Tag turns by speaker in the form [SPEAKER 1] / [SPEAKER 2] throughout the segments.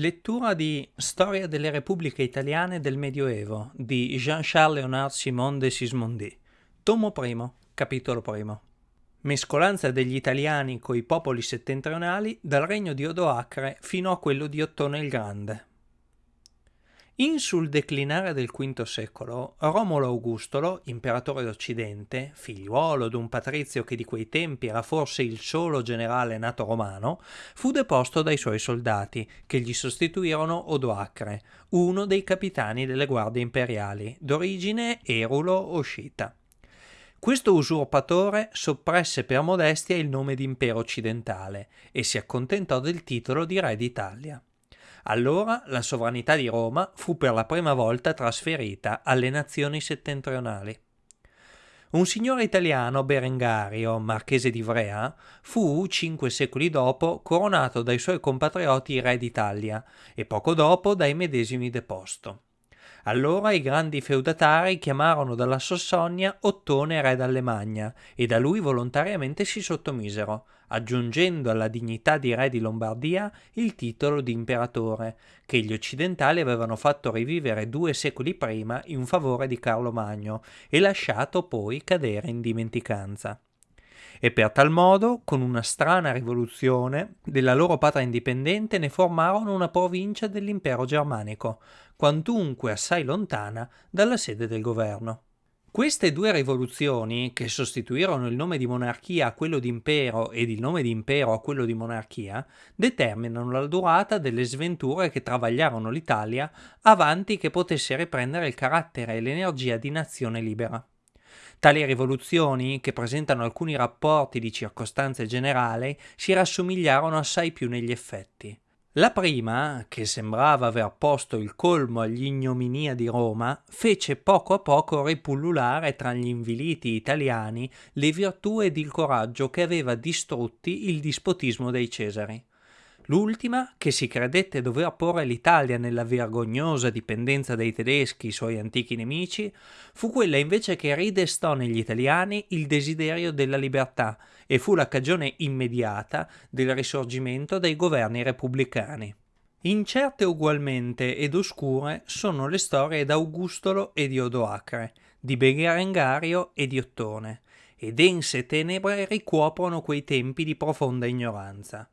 [SPEAKER 1] Lettura di Storia delle Repubbliche Italiane del Medioevo di Jean-Charles Léonard Simon de Sismondi, tomo primo, capitolo primo. Mescolanza degli italiani coi popoli settentrionali dal regno di Odoacre fino a quello di Ottone il Grande. In sul declinare del V secolo, Romolo Augustolo, imperatore d'Occidente, figliuolo d'un patrizio che di quei tempi era forse il solo generale nato romano, fu deposto dai suoi soldati, che gli sostituirono Odoacre, uno dei capitani delle guardie imperiali, d'origine erulo o scita. Questo usurpatore soppresse per modestia il nome di impero occidentale e si accontentò del titolo di re d'Italia. Allora la sovranità di Roma fu per la prima volta trasferita alle nazioni settentrionali. Un signore italiano, Berengario, marchese di Ivrea, fu, cinque secoli dopo, coronato dai suoi compatrioti re d'Italia e poco dopo dai medesimi deposto. Allora i grandi feudatari chiamarono dalla Sassonia Ottone re d'Allemagna e da lui volontariamente si sottomisero, aggiungendo alla dignità di re di Lombardia il titolo di imperatore, che gli occidentali avevano fatto rivivere due secoli prima in favore di Carlo Magno e lasciato poi cadere in dimenticanza e per tal modo, con una strana rivoluzione, della loro patria indipendente ne formarono una provincia dell'impero germanico, quantunque assai lontana dalla sede del governo. Queste due rivoluzioni, che sostituirono il nome di monarchia a quello di impero ed il nome di impero a quello di monarchia, determinano la durata delle sventure che travagliarono l'Italia avanti che potesse riprendere il carattere e l'energia di nazione libera. Tali rivoluzioni, che presentano alcuni rapporti di circostanze generali, si rassomigliarono assai più negli effetti. La prima, che sembrava aver posto il colmo all'ignominia di Roma, fece poco a poco ripullulare tra gli inviliti italiani le virtù ed il coraggio che aveva distrutti il dispotismo dei Cesari. L'ultima, che si credette dover porre l'Italia nella vergognosa dipendenza dei tedeschi, suoi antichi nemici, fu quella invece che ridestò negli italiani il desiderio della libertà e fu la cagione immediata del risorgimento dei governi repubblicani. Incerte ugualmente ed oscure sono le storie d'Augustolo e di Odoacre, di Berengario e di Ottone, e dense tenebre ricuoprono quei tempi di profonda ignoranza.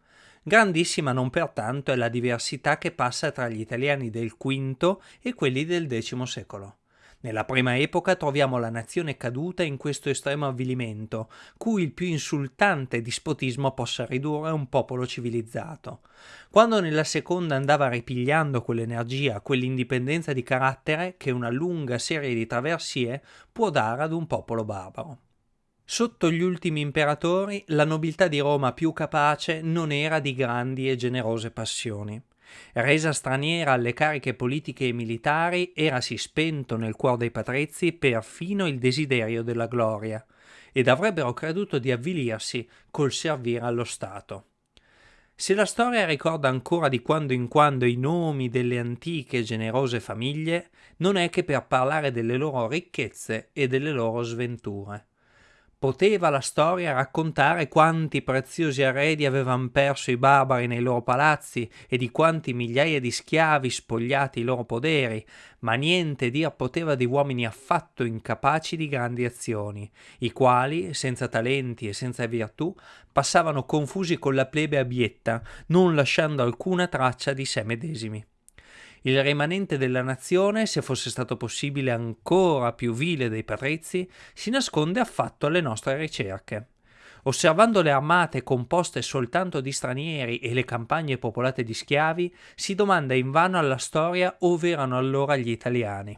[SPEAKER 1] Grandissima non pertanto è la diversità che passa tra gli italiani del V e quelli del X secolo. Nella prima epoca troviamo la nazione caduta in questo estremo avvilimento, cui il più insultante dispotismo possa ridurre un popolo civilizzato. Quando nella seconda andava ripigliando quell'energia, quell'indipendenza di carattere che una lunga serie di traversie può dare ad un popolo barbaro. Sotto gli ultimi imperatori la nobiltà di Roma più capace non era di grandi e generose passioni. Resa straniera alle cariche politiche e militari, erasi spento nel cuore dei patrizi perfino il desiderio della gloria, ed avrebbero creduto di avvilirsi col servire allo Stato. Se la storia ricorda ancora di quando in quando i nomi delle antiche e generose famiglie, non è che per parlare delle loro ricchezze e delle loro sventure. Poteva la storia raccontare quanti preziosi arredi avevano perso i barbari nei loro palazzi e di quanti migliaia di schiavi spogliati i loro poderi, ma niente dir poteva di uomini affatto incapaci di grandi azioni, i quali, senza talenti e senza virtù, passavano confusi con la plebe abietta, non lasciando alcuna traccia di sé medesimi. Il rimanente della nazione, se fosse stato possibile ancora più vile dei patrizi, si nasconde affatto alle nostre ricerche. Osservando le armate composte soltanto di stranieri e le campagne popolate di schiavi, si domanda invano alla storia ove erano allora gli italiani.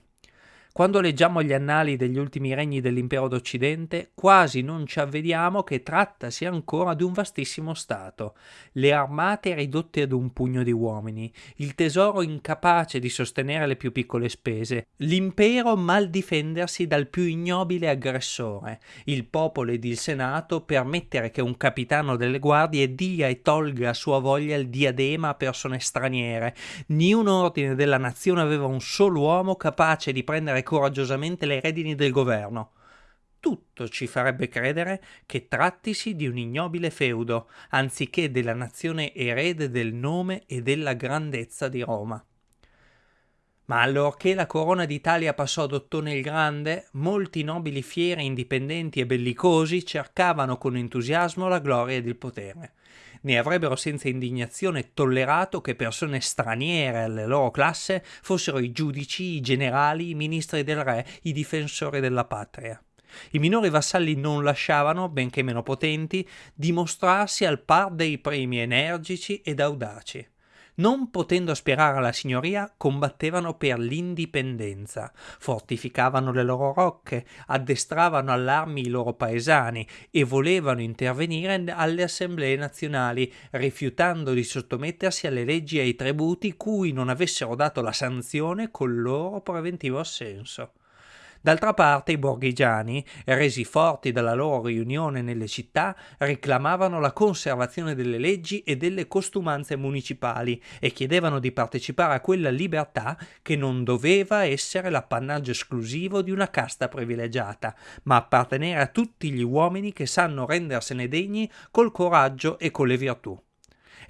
[SPEAKER 1] Quando leggiamo gli annali degli ultimi regni dell'impero d'Occidente, quasi non ci avvediamo che trattasi ancora di un vastissimo Stato, le armate ridotte ad un pugno di uomini, il tesoro incapace di sostenere le più piccole spese, l'impero mal difendersi dal più ignobile aggressore, il popolo ed il senato permettere che un capitano delle guardie dia e tolga a sua voglia il diadema a persone straniere, Ni un ordine della nazione aveva un solo uomo capace di prendere coraggiosamente le redini del governo. tutto ci farebbe credere che trattisi di un ignobile feudo, anziché della nazione erede del nome e della grandezza di Roma. Ma allorché la corona d'Italia passò ad Ottone il Grande, molti nobili fieri, indipendenti e bellicosi cercavano con entusiasmo la gloria ed il potere. Ne avrebbero senza indignazione tollerato che persone straniere alle loro classe fossero i giudici, i generali, i ministri del re, i difensori della patria. I minori vassalli non lasciavano, benché meno potenti, dimostrarsi al par dei primi energici ed audaci non potendo aspirare alla signoria, combattevano per l'indipendenza, fortificavano le loro rocche, addestravano all'armi i loro paesani e volevano intervenire alle assemblee nazionali, rifiutando di sottomettersi alle leggi e ai tributi cui non avessero dato la sanzione col loro preventivo assenso. D'altra parte i borghigiani, resi forti dalla loro riunione nelle città, reclamavano la conservazione delle leggi e delle costumanze municipali e chiedevano di partecipare a quella libertà che non doveva essere l'appannaggio esclusivo di una casta privilegiata, ma appartenere a tutti gli uomini che sanno rendersene degni col coraggio e con le virtù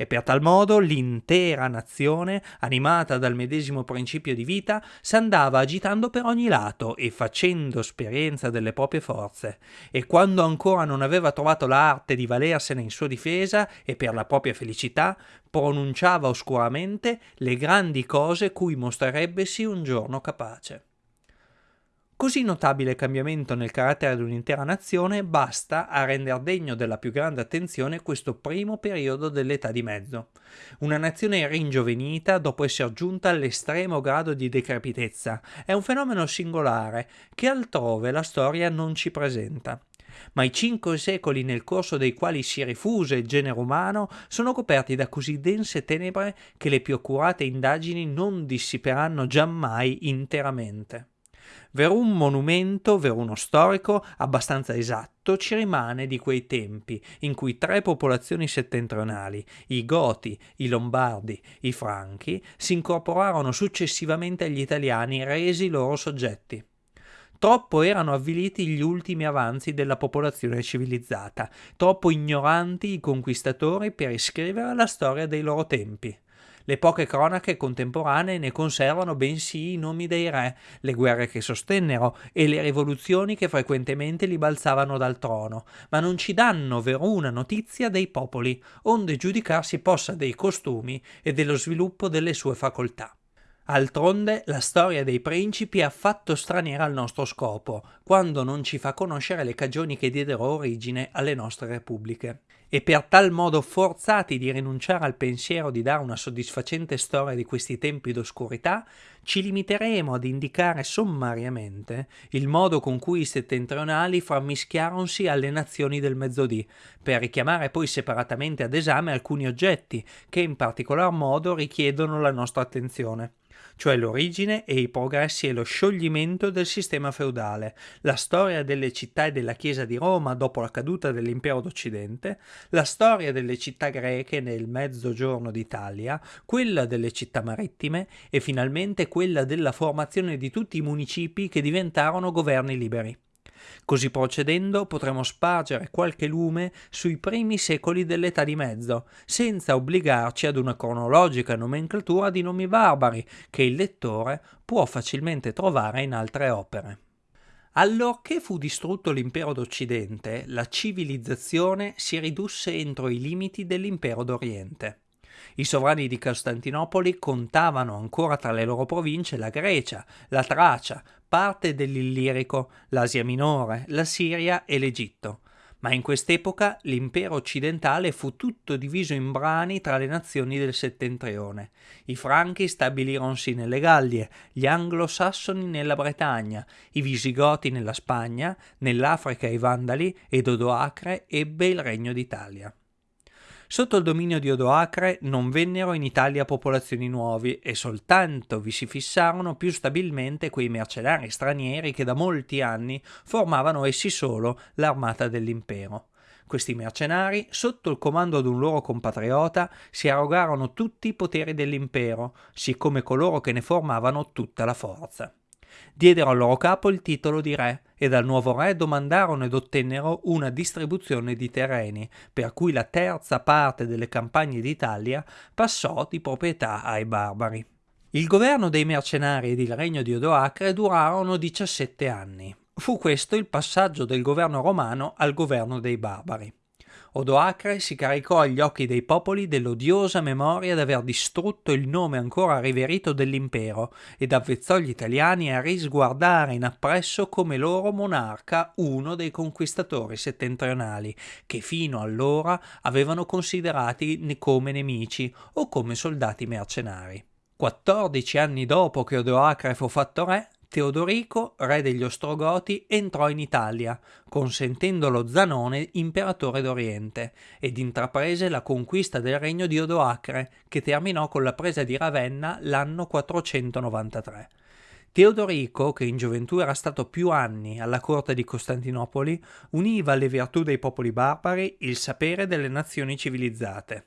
[SPEAKER 1] e per tal modo l'intera nazione, animata dal medesimo principio di vita, s'andava agitando per ogni lato e facendo esperienza delle proprie forze, e quando ancora non aveva trovato l'arte di valersene in sua difesa e per la propria felicità, pronunciava oscuramente le grandi cose cui mostrerebbesi un giorno capace. Così notabile cambiamento nel carattere di un'intera nazione basta a rendere degno della più grande attenzione questo primo periodo dell'età di mezzo. Una nazione ringiovenita dopo essere giunta all'estremo grado di decrepitezza è un fenomeno singolare che altrove la storia non ci presenta ma i cinque secoli nel corso dei quali si rifuse il genere umano sono coperti da così dense tenebre che le più accurate indagini non dissiperanno giammai interamente. Verum monumento, veruno storico, abbastanza esatto, ci rimane di quei tempi in cui tre popolazioni settentrionali, i Goti, i Lombardi, i Franchi, si incorporarono successivamente agli italiani resi loro soggetti. Troppo erano avviliti gli ultimi avanzi della popolazione civilizzata, troppo ignoranti i conquistatori per iscrivere la storia dei loro tempi. Le poche cronache contemporanee ne conservano bensì i nomi dei re, le guerre che sostennero e le rivoluzioni che frequentemente li balzavano dal trono, ma non ci danno veruna notizia dei popoli, onde giudicarsi possa dei costumi e dello sviluppo delle sue facoltà. Altronde la storia dei principi è affatto straniera al nostro scopo, quando non ci fa conoscere le cagioni che diedero origine alle nostre repubbliche. E per tal modo forzati di rinunciare al pensiero di dare una soddisfacente storia di questi tempi d'oscurità, ci limiteremo ad indicare sommariamente il modo con cui i settentrionali frammischiaronsi alle nazioni del mezzodì, per richiamare poi separatamente ad esame alcuni oggetti che in particolar modo richiedono la nostra attenzione cioè l'origine e i progressi e lo scioglimento del sistema feudale, la storia delle città e della Chiesa di Roma dopo la caduta dell'impero d'Occidente, la storia delle città greche nel mezzogiorno d'Italia, quella delle città marittime e finalmente quella della formazione di tutti i municipi che diventarono governi liberi. Così procedendo potremo spargere qualche lume sui primi secoli dell'età di mezzo, senza obbligarci ad una cronologica nomenclatura di nomi barbari che il lettore può facilmente trovare in altre opere. Allorché fu distrutto l'impero d'Occidente, la civilizzazione si ridusse entro i limiti dell'impero d'Oriente. I sovrani di Costantinopoli contavano ancora tra le loro province la Grecia, la Tracia, parte dell'Illirico, l'Asia Minore, la Siria e l'Egitto. Ma in quest'epoca l'impero occidentale fu tutto diviso in brani tra le nazioni del settentrione. I franchi stabilirono-si nelle Gallie, gli anglosassoni nella Bretagna, i visigoti nella Spagna, nell'Africa i Vandali ed Odoacre ebbe il regno d'Italia. Sotto il dominio di Odoacre non vennero in Italia popolazioni nuovi e soltanto vi si fissarono più stabilmente quei mercenari stranieri che da molti anni formavano essi solo l'armata dell'impero. Questi mercenari, sotto il comando di un loro compatriota, si arrogarono tutti i poteri dell'impero, siccome coloro che ne formavano tutta la forza. Diedero al loro capo il titolo di re e dal nuovo re domandarono ed ottennero una distribuzione di terreni, per cui la terza parte delle campagne d'Italia passò di proprietà ai barbari. Il governo dei mercenari ed il regno di Odoacre durarono 17 anni. Fu questo il passaggio del governo romano al governo dei barbari. Odoacre si caricò agli occhi dei popoli dell'odiosa memoria d'aver distrutto il nome ancora riverito dell'impero ed avvezzò gli italiani a risguardare in appresso come loro monarca uno dei conquistatori settentrionali, che fino allora avevano considerati come nemici o come soldati mercenari. 14 anni dopo che Odoacre fu fatto re, Teodorico, re degli Ostrogoti, entrò in Italia, consentendo lo Zanone imperatore d'Oriente, ed intraprese la conquista del regno di Odoacre, che terminò con la presa di Ravenna l'anno 493. Teodorico, che in gioventù era stato più anni alla corte di Costantinopoli, univa alle virtù dei popoli barbari il sapere delle nazioni civilizzate.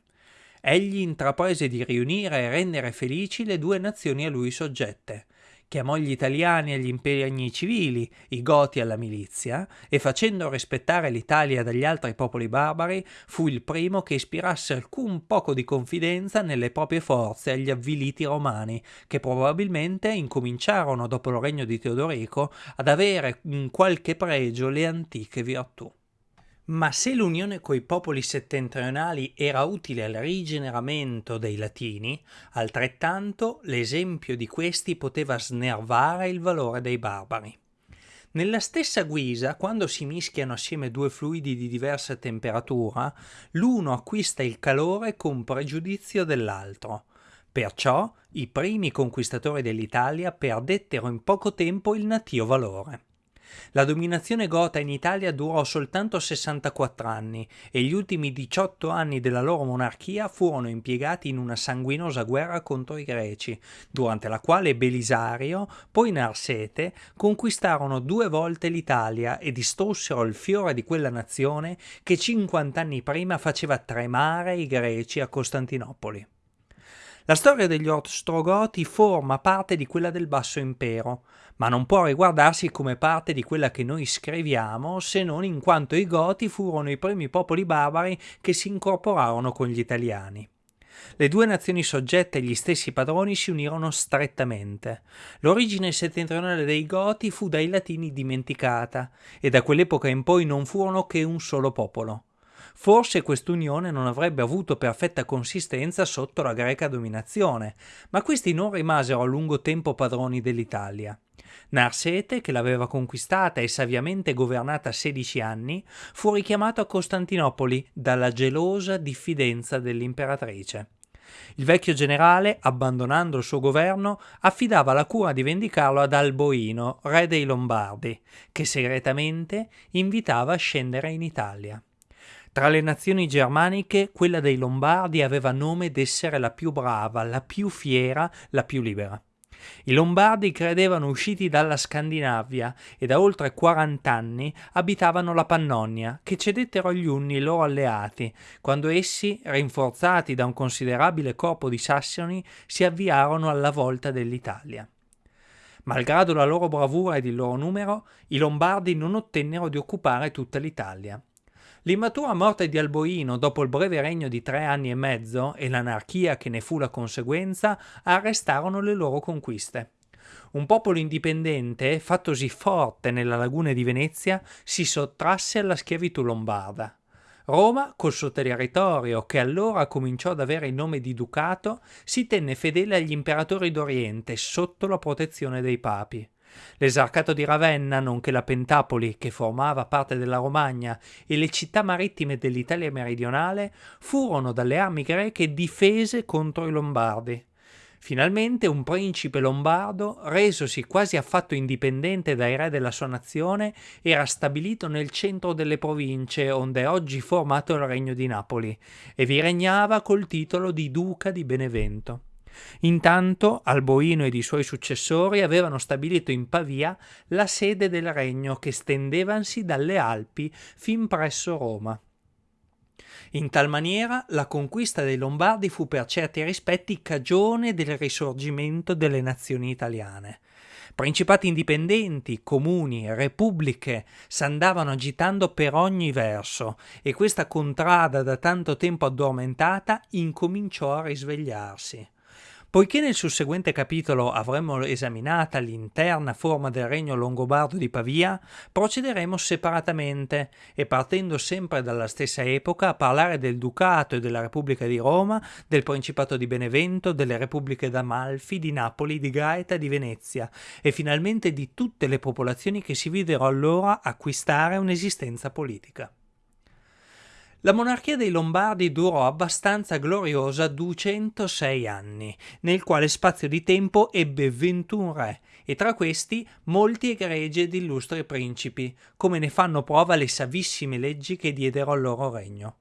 [SPEAKER 1] Egli intraprese di riunire e rendere felici le due nazioni a lui soggette, chiamò gli italiani agli impegni civili, i goti alla milizia, e facendo rispettare l'Italia dagli altri popoli barbari, fu il primo che ispirasse alcun poco di confidenza nelle proprie forze agli avviliti romani, che probabilmente incominciarono dopo il regno di Teodorico ad avere in qualche pregio le antiche virtù. Ma se l'unione coi popoli settentrionali era utile al rigeneramento dei latini, altrettanto l'esempio di questi poteva snervare il valore dei barbari. Nella stessa guisa, quando si mischiano assieme due fluidi di diversa temperatura, l'uno acquista il calore con pregiudizio dell'altro. Perciò i primi conquistatori dell'Italia perdettero in poco tempo il natio valore. La dominazione gota in Italia durò soltanto 64 anni e gli ultimi 18 anni della loro monarchia furono impiegati in una sanguinosa guerra contro i greci, durante la quale Belisario, poi Narsete, conquistarono due volte l'Italia e distrussero il fiore di quella nazione che 50 anni prima faceva tremare i greci a Costantinopoli. La storia degli Ostrogoti forma parte di quella del Basso Impero, ma non può riguardarsi come parte di quella che noi scriviamo se non in quanto i Goti furono i primi popoli barbari che si incorporarono con gli italiani. Le due nazioni soggette agli stessi padroni si unirono strettamente. L'origine settentrionale dei Goti fu dai latini dimenticata, e da quell'epoca in poi non furono che un solo popolo. Forse quest'unione non avrebbe avuto perfetta consistenza sotto la greca dominazione, ma questi non rimasero a lungo tempo padroni dell'Italia. Narsete, che l'aveva conquistata e saviamente governata 16 anni, fu richiamato a Costantinopoli dalla gelosa diffidenza dell'imperatrice. Il vecchio generale, abbandonando il suo governo, affidava la cura di vendicarlo ad Alboino, re dei Lombardi, che segretamente invitava a scendere in Italia. Tra le nazioni germaniche, quella dei Lombardi aveva nome d'essere la più brava, la più fiera, la più libera. I Lombardi credevano usciti dalla Scandinavia e da oltre 40 anni abitavano la Pannonia, che cedettero agli Unni i loro alleati, quando essi, rinforzati da un considerabile corpo di sassoni, si avviarono alla volta dell'Italia. Malgrado la loro bravura ed il loro numero, i Lombardi non ottennero di occupare tutta l'Italia. L'immatura morte di Alboino dopo il breve regno di tre anni e mezzo e l'anarchia che ne fu la conseguenza arrestarono le loro conquiste. Un popolo indipendente, fattosi forte nella laguna di Venezia, si sottrasse alla schiavitù lombarda. Roma, col suo territorio, che allora cominciò ad avere il nome di ducato, si tenne fedele agli imperatori d'Oriente sotto la protezione dei papi. L'esarcato di Ravenna, nonché la Pentapoli, che formava parte della Romagna, e le città marittime dell'Italia meridionale furono dalle armi greche difese contro i Lombardi. Finalmente un principe lombardo, resosi quasi affatto indipendente dai re della sua nazione, era stabilito nel centro delle province onde è oggi formato il regno di Napoli, e vi regnava col titolo di duca di Benevento. Intanto Alboino ed i suoi successori avevano stabilito in Pavia la sede del regno che stendevansi dalle Alpi fin presso Roma. In tal maniera la conquista dei Lombardi fu per certi rispetti cagione del risorgimento delle nazioni italiane. Principati indipendenti, comuni, repubbliche s'andavano agitando per ogni verso e questa contrada da tanto tempo addormentata incominciò a risvegliarsi. Poiché nel susseguente capitolo avremo esaminata l'interna forma del regno longobardo di Pavia, procederemo separatamente e partendo sempre dalla stessa epoca a parlare del Ducato e della Repubblica di Roma, del Principato di Benevento, delle Repubbliche d'Amalfi, di Napoli, di Gaeta di Venezia e finalmente di tutte le popolazioni che si videro allora acquistare un'esistenza politica. La monarchia dei Lombardi durò abbastanza gloriosa 206 anni, nel quale spazio di tempo ebbe 21 re, e tra questi molti egregi ed illustri principi, come ne fanno prova le savissime leggi che diedero al loro regno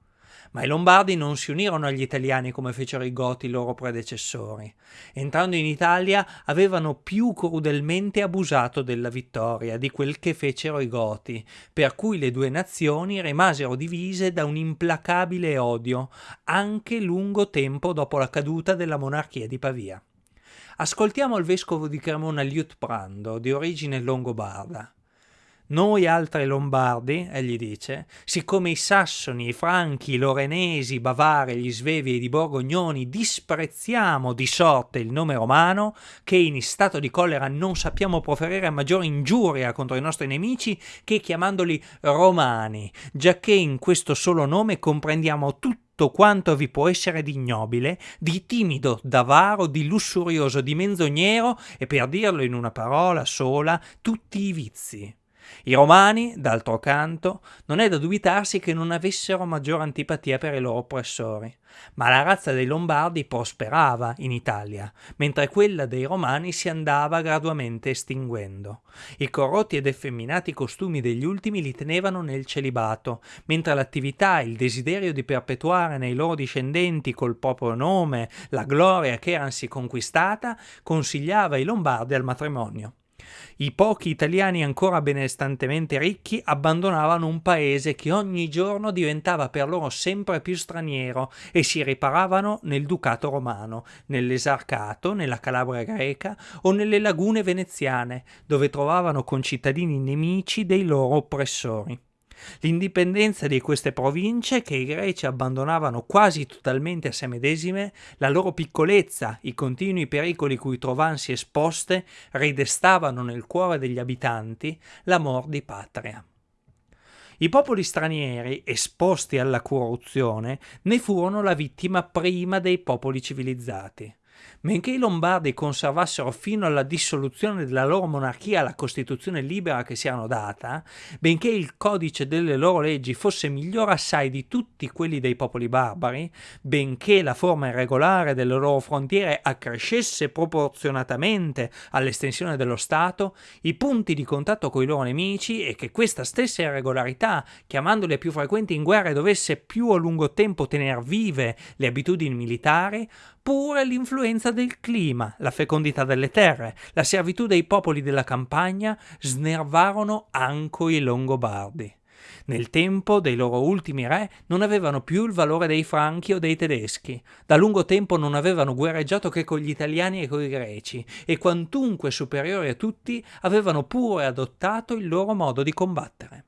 [SPEAKER 1] ma i Lombardi non si unirono agli italiani come fecero i Goti, loro predecessori. Entrando in Italia avevano più crudelmente abusato della vittoria di quel che fecero i Goti, per cui le due nazioni rimasero divise da un implacabile odio, anche lungo tempo dopo la caduta della monarchia di Pavia. Ascoltiamo il vescovo di Cremona Liutprando, di origine longobarda. Noi altri lombardi, egli dice, siccome i sassoni, i franchi, i lorenesi, i bavari, gli svevi ed i borgognoni disprezziamo di sorte il nome romano, che in stato di collera non sappiamo proferire maggiore ingiuria contro i nostri nemici che chiamandoli romani, giacché in questo solo nome comprendiamo tutto quanto vi può essere di ignobile, di timido, d'avaro, di lussurioso, di menzognero e per dirlo in una parola sola, tutti i vizi. I romani, d'altro canto, non è da dubitarsi che non avessero maggiore antipatia per i loro oppressori, ma la razza dei Lombardi prosperava in Italia, mentre quella dei Romani si andava gradualmente estinguendo. I corrotti ed effeminati costumi degli ultimi li tenevano nel celibato, mentre l'attività e il desiderio di perpetuare nei loro discendenti col proprio nome la gloria che eransi conquistata consigliava i Lombardi al matrimonio. I pochi italiani ancora benestantemente ricchi abbandonavano un paese che ogni giorno diventava per loro sempre più straniero e si riparavano nel ducato romano, nell'esarcato, nella Calabria greca o nelle lagune veneziane, dove trovavano concittadini nemici dei loro oppressori. L'indipendenza di queste province, che i greci abbandonavano quasi totalmente a se medesime, la loro piccolezza, i continui pericoli cui trovansi esposte, ridestavano nel cuore degli abitanti l'amor di patria. I popoli stranieri, esposti alla corruzione, ne furono la vittima prima dei popoli civilizzati. Benché i Lombardi conservassero fino alla dissoluzione della loro monarchia la Costituzione libera che si erano data, benché il codice delle loro leggi fosse migliore assai di tutti quelli dei popoli barbari, benché la forma irregolare delle loro frontiere accrescesse proporzionatamente all'estensione dello Stato, i punti di contatto con i loro nemici e che questa stessa irregolarità, chiamandole più frequenti in guerra, dovesse più a lungo tempo tenere vive le abitudini militari, pure l'influenza del clima, la fecondità delle terre, la servitù dei popoli della campagna snervarono anco i Longobardi. Nel tempo dei loro ultimi re non avevano più il valore dei franchi o dei tedeschi, da lungo tempo non avevano guerreggiato che con gli italiani e con i greci, e quantunque superiori a tutti avevano pure adottato il loro modo di combattere.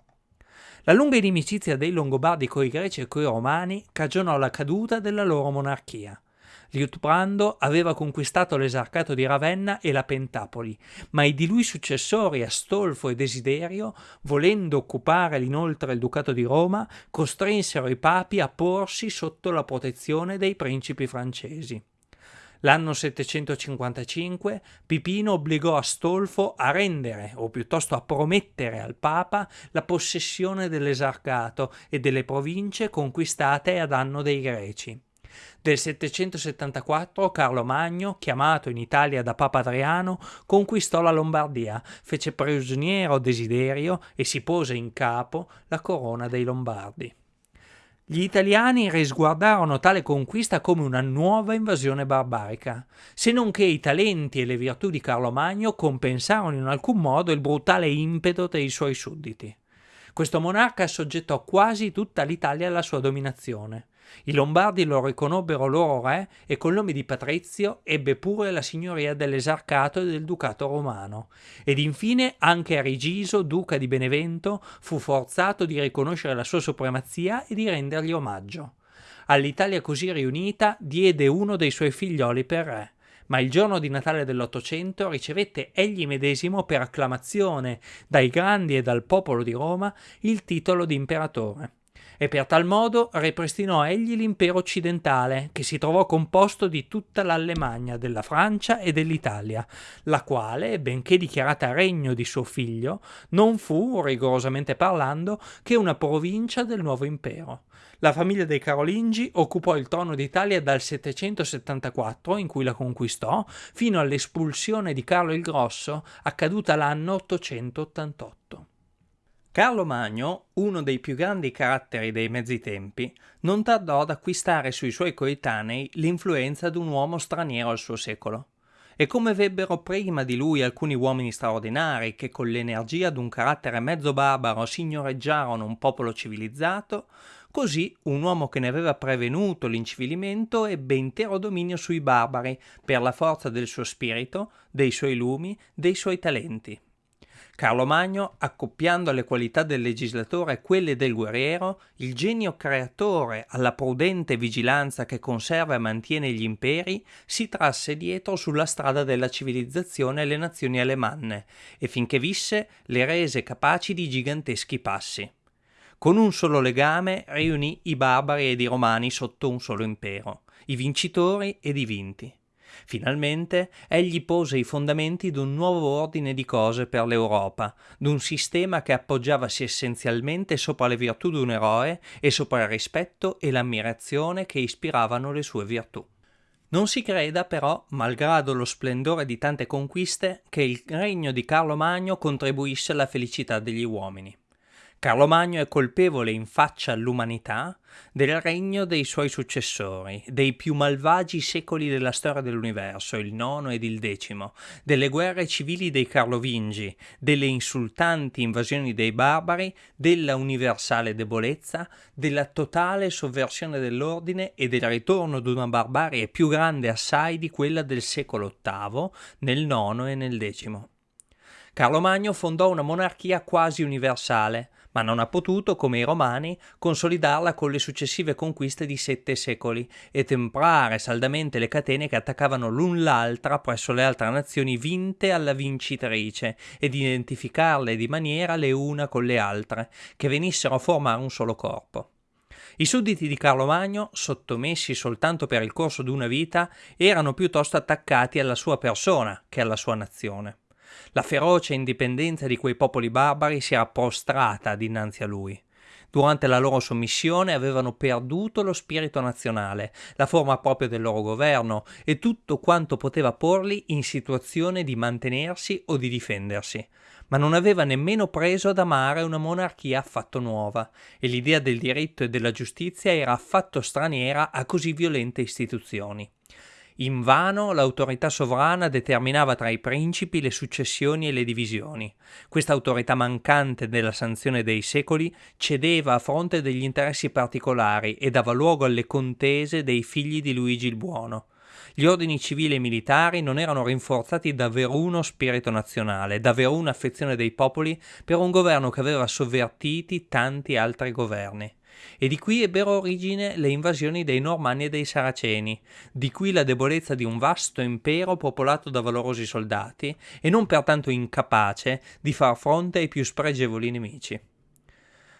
[SPEAKER 1] La lunga inimicizia dei Longobardi coi greci e coi romani cagionò la caduta della loro monarchia. Liutprando aveva conquistato l'esarcato di Ravenna e la Pentapoli, ma i di lui successori Astolfo e Desiderio, volendo occupare inoltre il ducato di Roma, costrinsero i papi a porsi sotto la protezione dei principi francesi. L'anno 755 Pipino obbligò Astolfo a rendere, o piuttosto a promettere al Papa, la possessione dell'esarcato e delle province conquistate a danno dei Greci. Del 774 Carlo Magno, chiamato in Italia da Papa Adriano, conquistò la Lombardia, fece prigioniero Desiderio e si pose in capo la corona dei Lombardi. Gli italiani risguardarono tale conquista come una nuova invasione barbarica, se non che i talenti e le virtù di Carlo Magno compensarono in alcun modo il brutale impeto dei suoi sudditi. Questo monarca assoggettò quasi tutta l'Italia alla sua dominazione. I Lombardi lo riconobbero loro re e col nome di Patrizio ebbe pure la signoria dell'esarcato e del ducato romano. Ed infine anche Arigiso, duca di Benevento, fu forzato di riconoscere la sua supremazia e di rendergli omaggio. All'Italia così riunita diede uno dei suoi figlioli per re ma il giorno di Natale dell'Ottocento ricevette egli medesimo per acclamazione dai grandi e dal popolo di Roma il titolo di imperatore e per tal modo ripristinò egli l'impero occidentale, che si trovò composto di tutta l'Allemagna, della Francia e dell'Italia, la quale, benché dichiarata regno di suo figlio, non fu, rigorosamente parlando, che una provincia del nuovo impero. La famiglia dei Carolingi occupò il trono d'Italia dal 774, in cui la conquistò, fino all'espulsione di Carlo il Grosso, accaduta l'anno 888. Carlo Magno, uno dei più grandi caratteri dei mezzi tempi, non tardò ad acquistare sui suoi coetanei l'influenza di un uomo straniero al suo secolo. E come vebbero prima di lui alcuni uomini straordinari che con l'energia d'un carattere mezzo barbaro signoreggiarono un popolo civilizzato, così un uomo che ne aveva prevenuto l'incivilimento ebbe intero dominio sui barbari per la forza del suo spirito, dei suoi lumi, dei suoi talenti. Carlo Magno, accoppiando alle qualità del legislatore quelle del guerriero, il genio creatore alla prudente vigilanza che conserva e mantiene gli imperi, si trasse dietro sulla strada della civilizzazione le nazioni alemanne e finché visse le rese capaci di giganteschi passi. Con un solo legame riunì i barbari ed i romani sotto un solo impero, i vincitori ed i vinti. Finalmente egli pose i fondamenti d'un nuovo ordine di cose per l'Europa, d'un sistema che appoggiavasi essenzialmente sopra le virtù d'un eroe e sopra il rispetto e l'ammirazione che ispiravano le sue virtù. Non si creda però, malgrado lo splendore di tante conquiste, che il regno di Carlo Magno contribuisse alla felicità degli uomini. Carlo Magno è colpevole in faccia all'umanità del regno dei suoi successori, dei più malvagi secoli della storia dell'universo, il nono ed il decimo, delle guerre civili dei Carlovingi, delle insultanti invasioni dei barbari, della universale debolezza, della totale sovversione dell'ordine e del ritorno ad una barbarie più grande assai di quella del secolo VIII, nel nono e nel decimo. Carlo Magno fondò una monarchia quasi universale, ma non ha potuto, come i romani, consolidarla con le successive conquiste di sette secoli e temprare saldamente le catene che attaccavano l'un l'altra presso le altre nazioni vinte alla vincitrice ed identificarle di maniera le una con le altre, che venissero a formare un solo corpo. I sudditi di Carlo Magno, sottomessi soltanto per il corso di una vita, erano piuttosto attaccati alla sua persona che alla sua nazione. La feroce indipendenza di quei popoli barbari si era prostrata dinanzi a lui. Durante la loro sommissione avevano perduto lo spirito nazionale, la forma propria del loro governo e tutto quanto poteva porli in situazione di mantenersi o di difendersi, ma non aveva nemmeno preso ad amare una monarchia affatto nuova, e l'idea del diritto e della giustizia era affatto straniera a così violente istituzioni. Invano l'autorità sovrana determinava tra i principi le successioni e le divisioni. Questa autorità mancante della sanzione dei secoli cedeva a fronte degli interessi particolari e dava luogo alle contese dei figli di Luigi il Buono. Gli ordini civili e militari non erano rinforzati da veruno spirito nazionale, da veruna affezione dei popoli per un governo che aveva sovvertiti tanti altri governi e di qui ebbero origine le invasioni dei Normanni e dei Saraceni, di qui la debolezza di un vasto impero popolato da valorosi soldati e non pertanto incapace di far fronte ai più spregevoli nemici.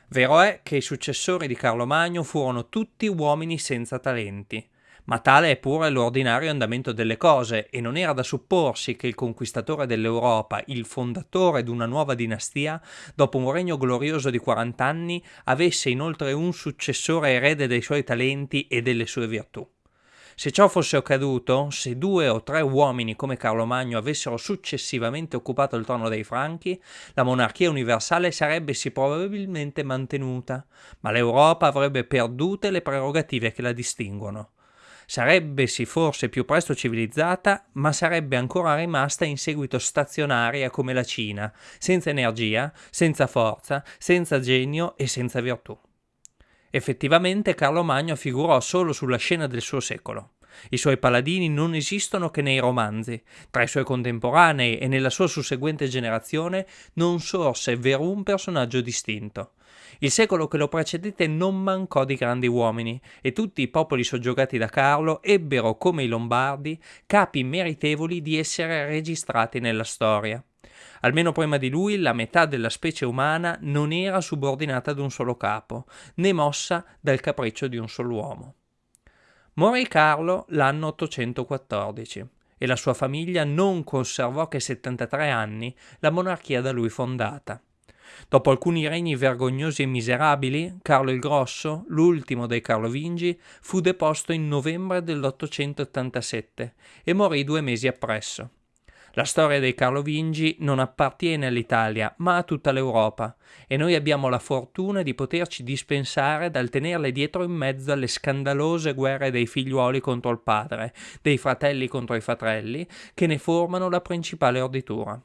[SPEAKER 1] Vero è che i successori di Carlo Magno furono tutti uomini senza talenti, ma tale è pure l'ordinario andamento delle cose e non era da supporsi che il conquistatore dell'Europa, il fondatore di una nuova dinastia, dopo un regno glorioso di 40 anni, avesse inoltre un successore erede dei suoi talenti e delle sue virtù. Se ciò fosse accaduto, se due o tre uomini come Carlo Magno avessero successivamente occupato il trono dei Franchi, la monarchia universale sarebbe sì probabilmente mantenuta, ma l'Europa avrebbe perdute le prerogative che la distinguono. Sarebbe sì forse più presto civilizzata, ma sarebbe ancora rimasta in seguito stazionaria come la Cina, senza energia, senza forza, senza genio e senza virtù. Effettivamente Carlo Magno figurò solo sulla scena del suo secolo. I suoi paladini non esistono che nei romanzi. Tra i suoi contemporanei e nella sua susseguente generazione non sorse verum personaggio distinto. Il secolo che lo precedette non mancò di grandi uomini, e tutti i popoli soggiogati da Carlo ebbero, come i Lombardi, capi meritevoli di essere registrati nella storia. Almeno prima di lui la metà della specie umana non era subordinata ad un solo capo, né mossa dal capriccio di un solo uomo. Morì Carlo l'anno 814 e la sua famiglia non conservò che 73 anni la monarchia da lui fondata. Dopo alcuni regni vergognosi e miserabili, Carlo il Grosso, l'ultimo dei Carlovingi, fu deposto in novembre dell'887 e morì due mesi appresso. La storia dei Carlovingi non appartiene all'Italia, ma a tutta l'Europa, e noi abbiamo la fortuna di poterci dispensare dal tenerle dietro in mezzo alle scandalose guerre dei figliuoli contro il padre, dei fratelli contro i fratelli, che ne formano la principale orditura.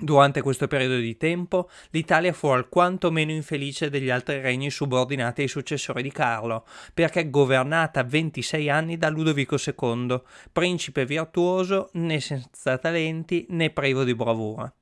[SPEAKER 1] Durante questo periodo di tempo l'Italia fu alquanto meno infelice degli altri regni subordinati ai successori di Carlo, perché governata 26 anni da Ludovico II, principe virtuoso né senza talenti né privo di bravura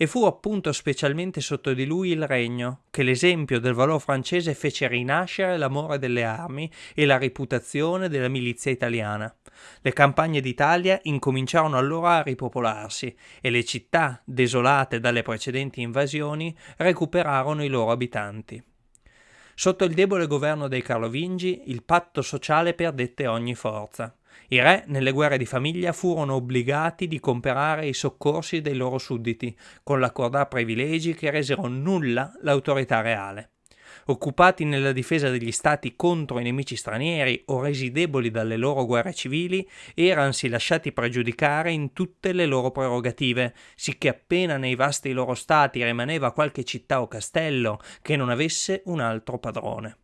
[SPEAKER 1] e fu appunto specialmente sotto di lui il regno che l'esempio del valor francese fece rinascere l'amore delle armi e la reputazione della milizia italiana. Le campagne d'Italia incominciarono allora a ripopolarsi e le città, desolate dalle precedenti invasioni, recuperarono i loro abitanti. Sotto il debole governo dei Carlovingi il patto sociale perdette ogni forza. I re, nelle guerre di famiglia, furono obbligati di comperare i soccorsi dei loro sudditi, con l'accordar privilegi che resero nulla l'autorità reale. Occupati nella difesa degli stati contro i nemici stranieri o resi deboli dalle loro guerre civili, eransi lasciati pregiudicare in tutte le loro prerogative, sicché appena nei vasti loro stati rimaneva qualche città o castello che non avesse un altro padrone.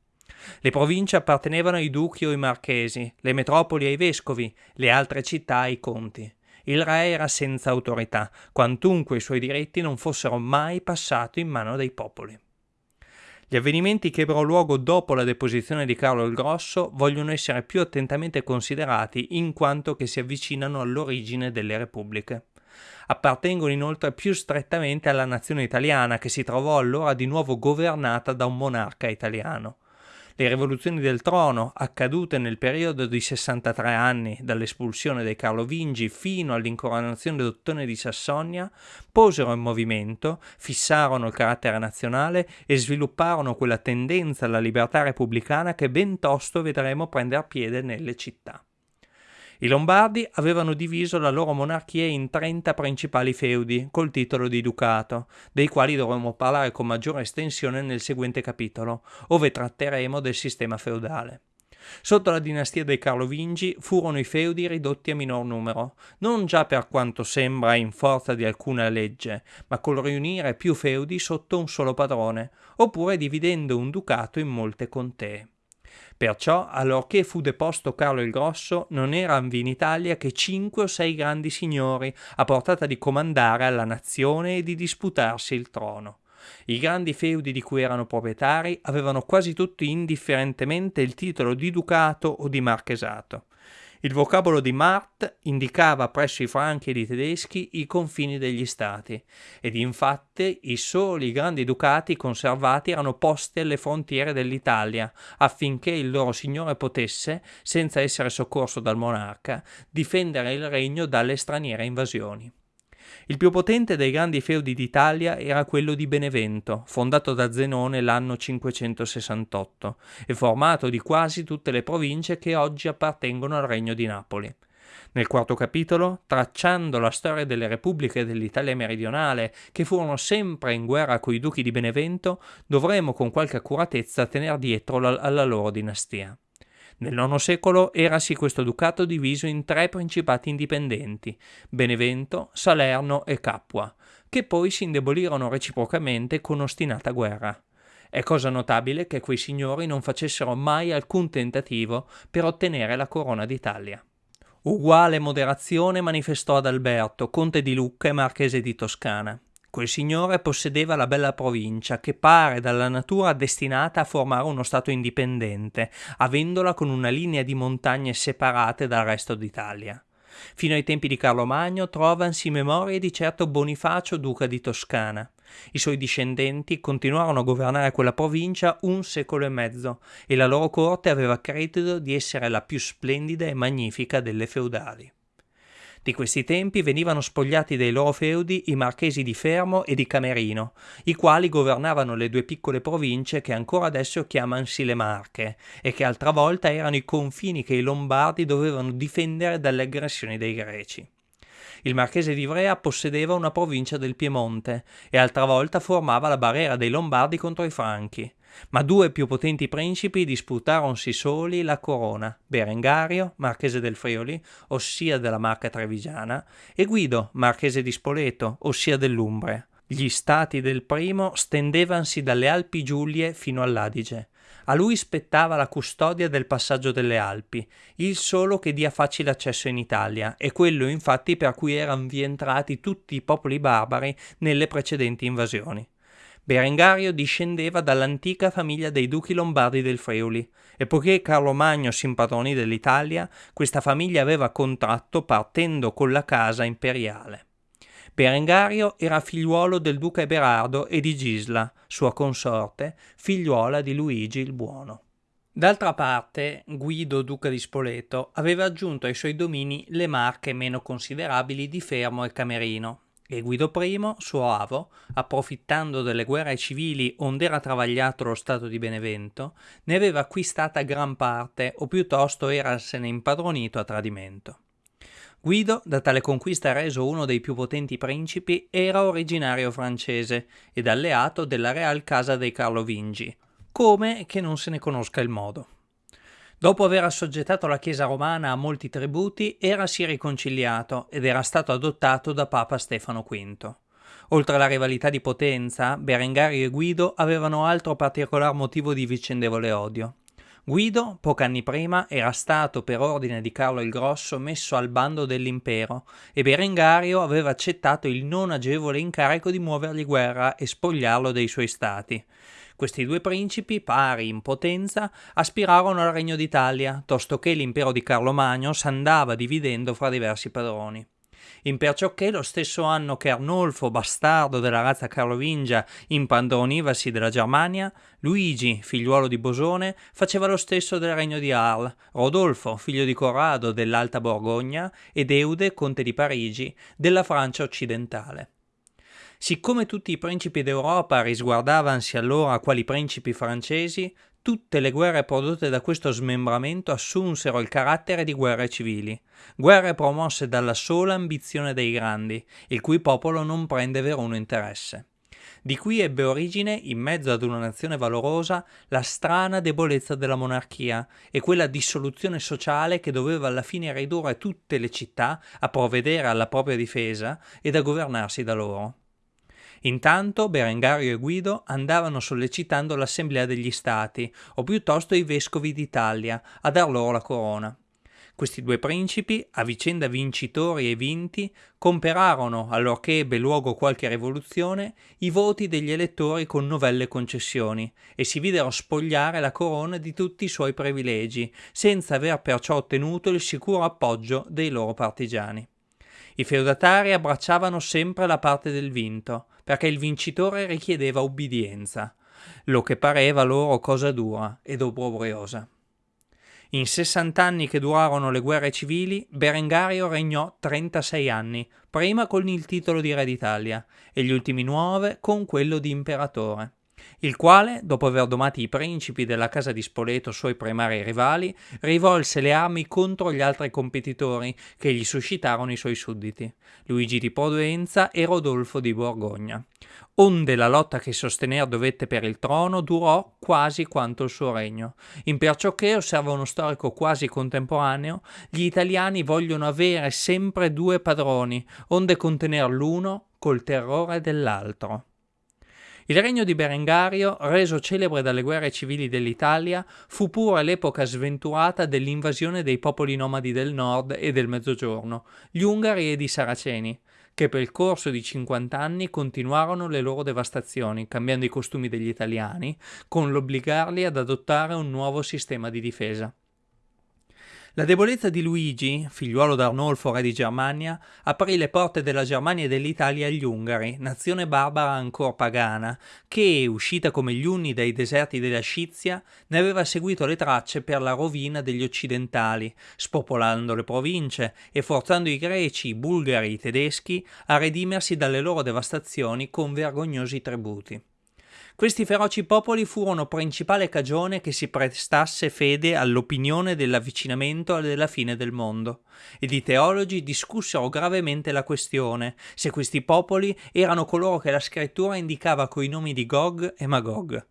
[SPEAKER 1] Le province appartenevano ai duchi o ai marchesi, le metropoli ai vescovi, le altre città ai conti. Il re era senza autorità, quantunque i suoi diritti non fossero mai passati in mano dei popoli. Gli avvenimenti che ebbero luogo dopo la deposizione di Carlo il Grosso vogliono essere più attentamente considerati in quanto che si avvicinano all'origine delle repubbliche. Appartengono inoltre più strettamente alla nazione italiana che si trovò allora di nuovo governata da un monarca italiano. Le rivoluzioni del trono, accadute nel periodo di 63 anni dall'espulsione dei Carlovingi fino all'incoronazione d'Ottone di Sassonia, posero in movimento, fissarono il carattere nazionale e svilupparono quella tendenza alla libertà repubblicana che ben tosto vedremo prendere piede nelle città. I Lombardi avevano diviso la loro monarchia in 30 principali feudi col titolo di ducato, dei quali dovremo parlare con maggiore estensione nel seguente capitolo, ove tratteremo del sistema feudale. Sotto la dinastia dei Carlovingi furono i feudi ridotti a minor numero, non già per quanto sembra in forza di alcuna legge, ma col riunire più feudi sotto un solo padrone, oppure dividendo un ducato in molte contee. Perciò, allorché fu deposto Carlo il Grosso, non eran in Italia che cinque o sei grandi signori a portata di comandare alla nazione e di disputarsi il trono. I grandi feudi di cui erano proprietari avevano quasi tutti indifferentemente il titolo di ducato o di marchesato. Il vocabolo di Mart indicava presso i franchi ed i tedeschi i confini degli stati, ed infatti i soli grandi ducati conservati erano posti alle frontiere dell'Italia, affinché il loro signore potesse, senza essere soccorso dal monarca, difendere il regno dalle straniere invasioni. Il più potente dei grandi feudi d'Italia era quello di Benevento, fondato da Zenone l'anno 568 e formato di quasi tutte le province che oggi appartengono al regno di Napoli. Nel quarto capitolo, tracciando la storia delle repubbliche dell'Italia meridionale che furono sempre in guerra coi duchi di Benevento, dovremo con qualche accuratezza tener dietro la, alla loro dinastia. Nel IX secolo erasi questo ducato diviso in tre principati indipendenti, Benevento, Salerno e Capua, che poi si indebolirono reciprocamente con ostinata guerra. È cosa notabile che quei signori non facessero mai alcun tentativo per ottenere la corona d'Italia. Uguale moderazione manifestò ad Alberto, conte di Lucca e marchese di Toscana. Quel signore possedeva la bella provincia che pare dalla natura destinata a formare uno stato indipendente, avendola con una linea di montagne separate dal resto d'Italia. Fino ai tempi di Carlo Magno trovansi memorie di certo Bonifacio, duca di Toscana. I suoi discendenti continuarono a governare quella provincia un secolo e mezzo e la loro corte aveva credito di essere la più splendida e magnifica delle feudali. Di questi tempi venivano spogliati dei loro feudi i marchesi di Fermo e di Camerino, i quali governavano le due piccole province che ancora adesso chiamansi le Marche e che altra volta erano i confini che i Lombardi dovevano difendere dalle aggressioni dei Greci. Il marchese di Ivrea possedeva una provincia del Piemonte e altra volta formava la barriera dei Lombardi contro i Franchi ma due più potenti principi disputaronsi soli la corona, Berengario, marchese del Friuli, ossia della Marca Trevigiana, e Guido, marchese di Spoleto, ossia dell'Umbria. Gli stati del primo stendevansi dalle Alpi Giulie fino all'Adige. A lui spettava la custodia del passaggio delle Alpi, il solo che dia facile accesso in Italia, e quello infatti per cui erano vi entrati tutti i popoli barbari nelle precedenti invasioni. Berengario discendeva dall'antica famiglia dei duchi lombardi del Friuli, e poiché Carlo Magno si impadronì dell'Italia, questa famiglia aveva contratto partendo con la casa imperiale. Berengario era figliuolo del duca Eberardo e di Gisla, sua consorte, figliuola di Luigi il Buono. D'altra parte, Guido, duca di Spoleto, aveva aggiunto ai suoi domini le marche meno considerabili di Fermo e Camerino, e Guido I, suo avo, approfittando delle guerre civili onde era travagliato lo stato di Benevento, ne aveva acquistata gran parte, o piuttosto erasene impadronito a tradimento. Guido, da tale conquista reso uno dei più potenti principi, era originario francese ed alleato della Real Casa dei Carlovingi, come che non se ne conosca il modo. Dopo aver assoggettato la Chiesa romana a molti tributi, erasi riconciliato ed era stato adottato da Papa Stefano V. Oltre alla rivalità di potenza, Berengario e Guido avevano altro particolar motivo di vicendevole odio. Guido, pochi anni prima, era stato per ordine di Carlo il Grosso messo al bando dell'impero e Berengario aveva accettato il non agevole incarico di muovergli guerra e spogliarlo dei suoi stati. Questi due principi, pari in potenza, aspirarono al regno d'Italia, tosto che l'impero di Carlo Magno s'andava dividendo fra diversi padroni. Imperciò che lo stesso anno che Arnolfo, bastardo della razza carlovingia, impadronivasi della Germania, Luigi, figliuolo di Bosone, faceva lo stesso del regno di Arles, Rodolfo, figlio di Corrado dell'Alta Borgogna, ed Eude, conte di Parigi, della Francia occidentale. Siccome tutti i principi d'Europa risguardavansi allora quali principi francesi, tutte le guerre prodotte da questo smembramento assunsero il carattere di guerre civili, guerre promosse dalla sola ambizione dei grandi, il cui popolo non prende veruno interesse. Di qui ebbe origine, in mezzo ad una nazione valorosa, la strana debolezza della monarchia e quella dissoluzione sociale che doveva alla fine ridurre tutte le città a provvedere alla propria difesa ed a governarsi da loro. Intanto Berengario e Guido andavano sollecitando l'Assemblea degli Stati, o piuttosto i vescovi d'Italia, a dar loro la corona. Questi due principi, a vicenda vincitori e vinti, comperarono, allorché ebbe luogo qualche rivoluzione, i voti degli elettori con novelle concessioni e si videro spogliare la corona di tutti i suoi privilegi, senza aver perciò ottenuto il sicuro appoggio dei loro partigiani. I feudatari abbracciavano sempre la parte del vinto, perché il vincitore richiedeva ubbidienza, lo che pareva loro cosa dura ed obbrobriosa. In 60 anni che durarono le guerre civili, Berengario regnò 36 anni, prima con il titolo di re d'Italia e gli ultimi nove con quello di imperatore il quale, dopo aver domati i principi della casa di Spoleto suoi primari rivali, rivolse le armi contro gli altri competitori che gli suscitarono i suoi sudditi, Luigi di Provenza e Rodolfo di Borgogna. Onde la lotta che sostener dovette per il trono durò quasi quanto il suo regno. In perciò che, osserva uno storico quasi contemporaneo, gli italiani vogliono avere sempre due padroni, onde contener l'uno col terrore dell'altro. Il regno di Berengario, reso celebre dalle guerre civili dell'Italia, fu pure l'epoca sventurata dell'invasione dei popoli nomadi del nord e del mezzogiorno, gli Ungari ed i Saraceni, che per il corso di 50 anni continuarono le loro devastazioni, cambiando i costumi degli italiani, con l'obbligarli ad adottare un nuovo sistema di difesa. La debolezza di Luigi, figliuolo d'Arnolfo re di Germania, aprì le porte della Germania e dell'Italia agli Ungari, nazione barbara ancora pagana, che, uscita come gli Unni dai deserti della Scizia, ne aveva seguito le tracce per la rovina degli occidentali, spopolando le province e forzando i greci, i bulgari i tedeschi a redimersi dalle loro devastazioni con vergognosi tributi. Questi feroci popoli furono principale cagione che si prestasse fede all'opinione dell'avvicinamento e della fine del mondo, ed i teologi discussero gravemente la questione se questi popoli erano coloro che la scrittura indicava coi nomi di Gog e Magog.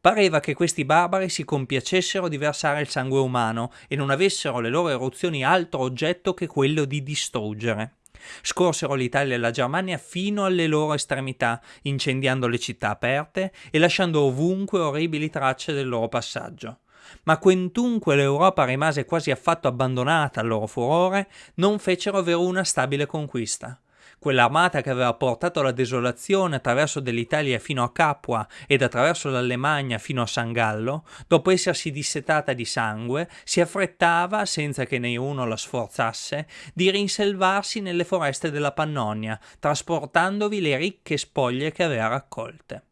[SPEAKER 1] Pareva che questi barbari si compiacessero di versare il sangue umano e non avessero le loro eruzioni altro oggetto che quello di distruggere. Scorsero l'Italia e la Germania fino alle loro estremità, incendiando le città aperte e lasciando ovunque orribili tracce del loro passaggio. Ma quantunque l'Europa rimase quasi affatto abbandonata al loro furore, non fecero veruna stabile conquista quell'armata che aveva portato la desolazione attraverso dell'Italia fino a Capua ed attraverso l'Allemagna fino a San Gallo, dopo essersi dissetata di sangue, si affrettava, senza che nessuno la sforzasse, di rinselvarsi nelle foreste della Pannonia, trasportandovi le ricche spoglie che aveva raccolte.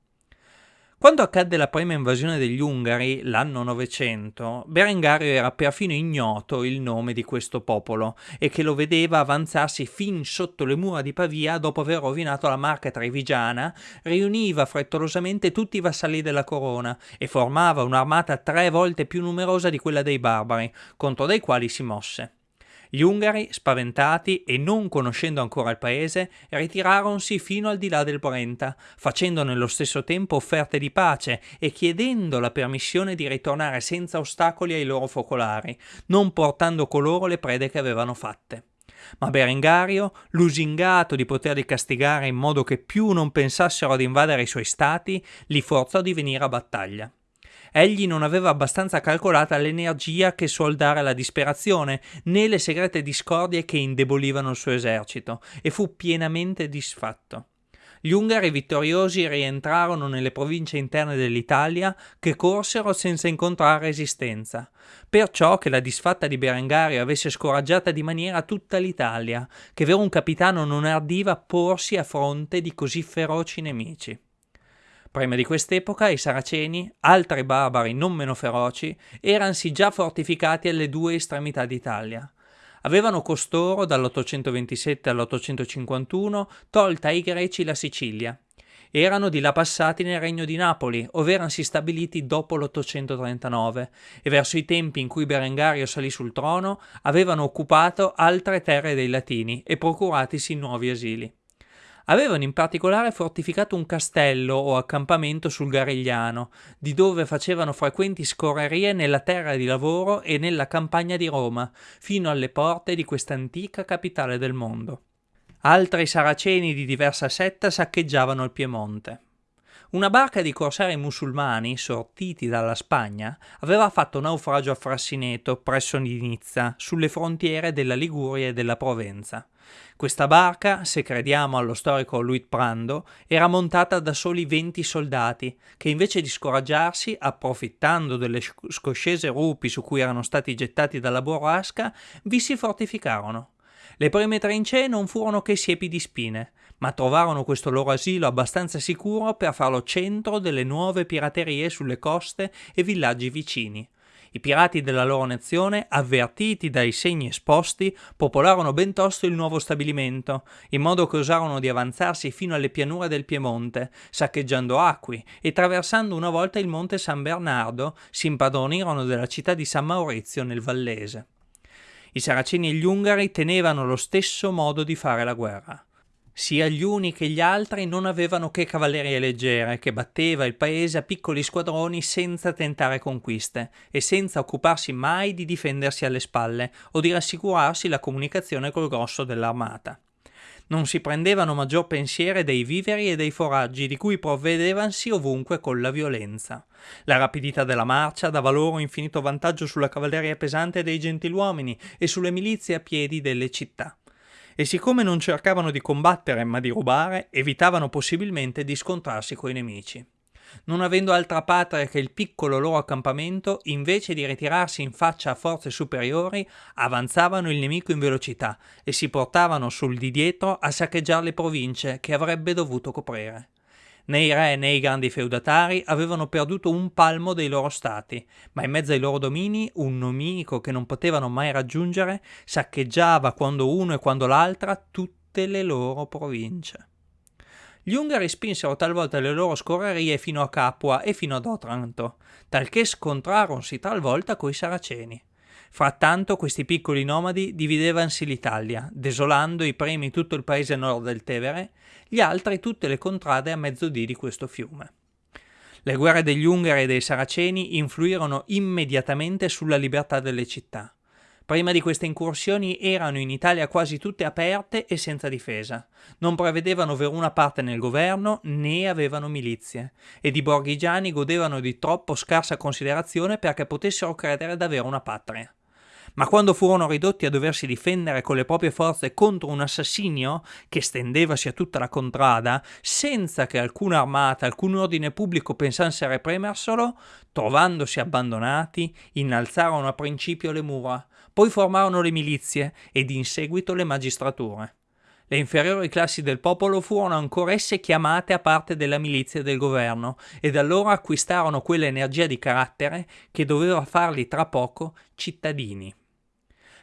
[SPEAKER 1] Quando accadde la prima invasione degli Ungari, l'anno 900, Berengario era perfino ignoto il nome di questo popolo e che lo vedeva avanzarsi fin sotto le mura di Pavia dopo aver rovinato la marca trevigiana, riuniva frettolosamente tutti i vassalli della corona e formava un'armata tre volte più numerosa di quella dei barbari, contro dei quali si mosse. Gli Ungari, spaventati e non conoscendo ancora il paese, ritiraronsi fino al di là del Brenta, facendo nello stesso tempo offerte di pace e chiedendo la permissione di ritornare senza ostacoli ai loro focolari, non portando coloro le prede che avevano fatte. Ma Berengario, lusingato di poterli castigare in modo che più non pensassero ad invadere i suoi stati, li forzò di venire a battaglia. Egli non aveva abbastanza calcolata l'energia che suol dare alla disperazione, né le segrete discordie che indebolivano il suo esercito, e fu pienamente disfatto. Gli Ungari vittoriosi rientrarono nelle province interne dell'Italia che corsero senza incontrare resistenza, perciò che la disfatta di Berengario avesse scoraggiata di maniera tutta l'Italia, che vero un capitano non ardiva porsi a fronte di così feroci nemici. Prima di quest'epoca i Saraceni, altri barbari non meno feroci, eransi già fortificati alle due estremità d'Italia. Avevano costoro, dall'827 all'851, tolta ai greci la Sicilia. Erano di là passati nel regno di Napoli, ove eransi stabiliti dopo l'839, e verso i tempi in cui Berengario salì sul trono, avevano occupato altre terre dei Latini e procuratisi nuovi asili. Avevano in particolare fortificato un castello o accampamento sul Garigliano, di dove facevano frequenti scorrerie nella terra di lavoro e nella campagna di Roma, fino alle porte di questa antica capitale del mondo. Altri saraceni di diversa setta saccheggiavano il Piemonte. Una barca di corsari musulmani, sortiti dalla Spagna, aveva fatto naufragio a Frassineto, presso Nizza, sulle frontiere della Liguria e della Provenza. Questa barca, se crediamo allo storico Luit Prando, era montata da soli 20 soldati, che invece di scoraggiarsi, approfittando delle scoscese rupi su cui erano stati gettati dalla burrasca, vi si fortificarono. Le prime trincee non furono che siepi di spine, ma trovarono questo loro asilo abbastanza sicuro per farlo centro delle nuove piraterie sulle coste e villaggi vicini. I pirati della loro nazione, avvertiti dai segni esposti, popolarono ben tosto il nuovo stabilimento, in modo che osarono di avanzarsi fino alle pianure del Piemonte, saccheggiando acqui e traversando una volta il monte San Bernardo, si impadronirono della città di San Maurizio nel Vallese. I saraceni e gli ungari tenevano lo stesso modo di fare la guerra. Sia gli uni che gli altri non avevano che cavallerie leggere, che batteva il paese a piccoli squadroni senza tentare conquiste e senza occuparsi mai di difendersi alle spalle o di rassicurarsi la comunicazione col grosso dell'armata. Non si prendevano maggior pensiere dei viveri e dei foraggi di cui provvedevansi ovunque con la violenza. La rapidità della marcia dava loro infinito vantaggio sulla cavalleria pesante dei gentiluomini e sulle milizie a piedi delle città. E siccome non cercavano di combattere ma di rubare, evitavano possibilmente di scontrarsi coi nemici non avendo altra patria che il piccolo loro accampamento, invece di ritirarsi in faccia a forze superiori, avanzavano il nemico in velocità e si portavano sul di dietro a saccheggiare le province che avrebbe dovuto coprire. Né i re né i grandi feudatari avevano perduto un palmo dei loro stati, ma in mezzo ai loro domini un nemico che non potevano mai raggiungere saccheggiava quando uno e quando l'altra tutte le loro province. Gli Ungari spinsero talvolta le loro scorrerie fino a Capua e fino ad Otranto, talché scontraronsi talvolta coi Saraceni. Frattanto questi piccoli nomadi dividevansi l'Italia, desolando i primi tutto il paese nord del Tevere, gli altri tutte le contrade a mezzodì di questo fiume. Le guerre degli Ungari e dei Saraceni influirono immediatamente sulla libertà delle città. Prima di queste incursioni erano in Italia quasi tutte aperte e senza difesa. Non prevedevano veruna parte nel governo né avevano milizie ed i borghigiani godevano di troppo scarsa considerazione perché potessero credere d'avere una patria. Ma quando furono ridotti a doversi difendere con le proprie forze contro un assassinio che stendevasi a tutta la contrada, senza che alcuna armata, alcun ordine pubblico pensasse a reprimerselo, trovandosi abbandonati, innalzarono a principio le mura, poi formarono le milizie ed in seguito le magistrature. Le inferiori classi del popolo furono ancora esse chiamate a parte della milizia del governo e da allora acquistarono quell'energia di carattere che doveva farli tra poco cittadini.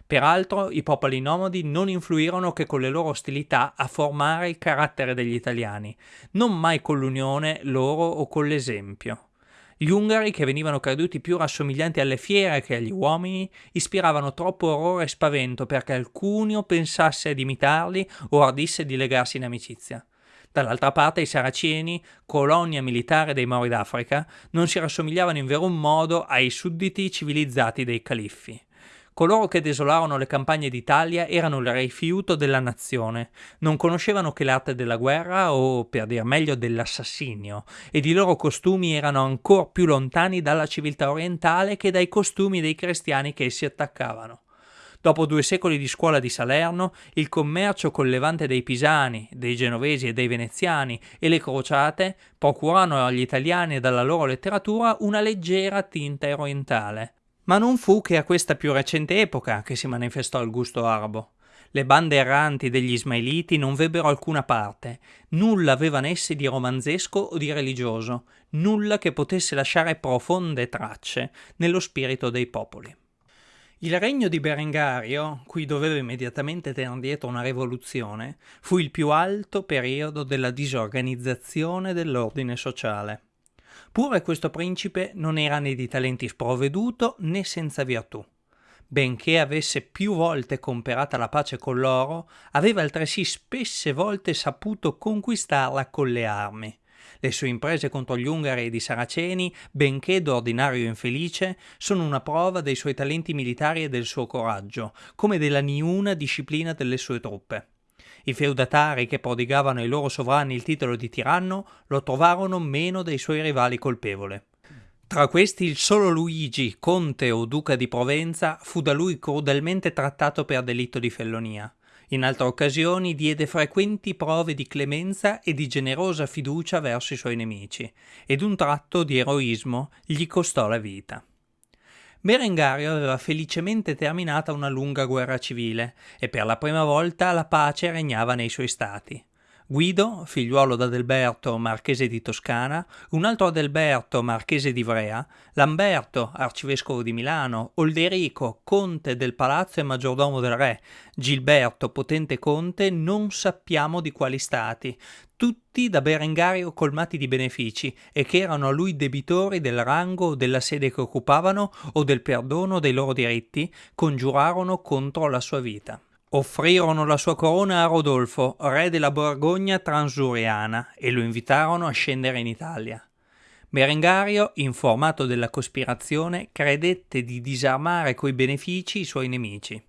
[SPEAKER 1] Peraltro i popoli nomadi non influirono che con le loro ostilità a formare il carattere degli italiani, non mai con l'unione loro o con l'esempio. Gli ungari, che venivano creduti più rassomiglianti alle fiere che agli uomini, ispiravano troppo orrore e spavento perché alcuno pensasse ad imitarli o ardisse di legarsi in amicizia. Dall'altra parte i Saraceni, colonia militare dei Mori d'Africa, non si rassomigliavano in vero modo ai sudditi civilizzati dei califfi. Coloro che desolarono le campagne d'Italia erano il rifiuto della nazione, non conoscevano che l'arte della guerra o, per dir meglio, dell'assassinio, ed i loro costumi erano ancor più lontani dalla civiltà orientale che dai costumi dei cristiani che essi attaccavano. Dopo due secoli di scuola di Salerno, il commercio col levante dei pisani, dei genovesi e dei veneziani e le crociate procurano agli italiani e dalla loro letteratura una leggera tinta orientale. Ma non fu che a questa più recente epoca che si manifestò il gusto arabo. Le bande erranti degli Ismailiti non vebbero alcuna parte, nulla avevano esse di romanzesco o di religioso, nulla che potesse lasciare profonde tracce nello spirito dei popoli. Il regno di Berengario, cui doveva immediatamente tenere dietro una rivoluzione, fu il più alto periodo della disorganizzazione dell'ordine sociale. Pure questo principe non era né di talenti sprovveduto né senza virtù. Benché avesse più volte comperata la pace con loro, aveva altresì spesse volte saputo conquistarla con le armi. Le sue imprese contro gli Ungari ed i Saraceni, benché d'ordinario infelice, sono una prova dei suoi talenti militari e del suo coraggio, come della niuna disciplina delle sue truppe. I feudatari che prodigavano ai loro sovrani il titolo di tiranno lo trovarono meno dei suoi rivali colpevole. Tra questi il solo Luigi, conte o duca di Provenza, fu da lui crudelmente trattato per delitto di fellonia. In altre occasioni diede frequenti prove di clemenza e di generosa fiducia verso i suoi nemici, ed un tratto di eroismo gli costò la vita. Berengario aveva felicemente terminata una lunga guerra civile e per la prima volta la pace regnava nei suoi stati. Guido, figliuolo d'Adelberto, marchese di Toscana, un altro Adelberto, marchese di Ivrea, Lamberto, arcivescovo di Milano, Olderico, conte del palazzo e maggiordomo del re, Gilberto, potente conte, non sappiamo di quali stati, tutti da Berengario colmati di benefici e che erano a lui debitori del rango o della sede che occupavano o del perdono dei loro diritti, congiurarono contro la sua vita. Offrirono la sua corona a Rodolfo, re della Borgogna transuriana, e lo invitarono a scendere in Italia. Berengario, informato della cospirazione, credette di disarmare coi benefici i suoi nemici.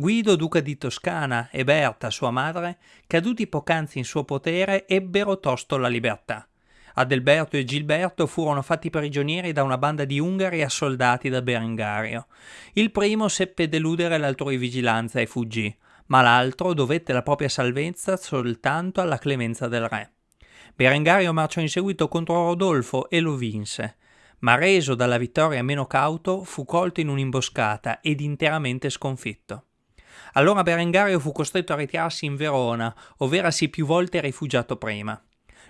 [SPEAKER 1] Guido, duca di Toscana, e Berta, sua madre, caduti poc'anzi in suo potere, ebbero tosto la libertà. Adelberto e Gilberto furono fatti prigionieri da una banda di ungari assoldati da Berengario. Il primo seppe deludere l'altrui vigilanza e fuggì, ma l'altro dovette la propria salvezza soltanto alla clemenza del re. Berengario marciò in seguito contro Rodolfo e lo vinse, ma reso dalla vittoria meno cauto fu colto in un'imboscata ed interamente sconfitto. Allora Berengario fu costretto a ritirarsi in Verona, ovverasi più volte rifugiato prima.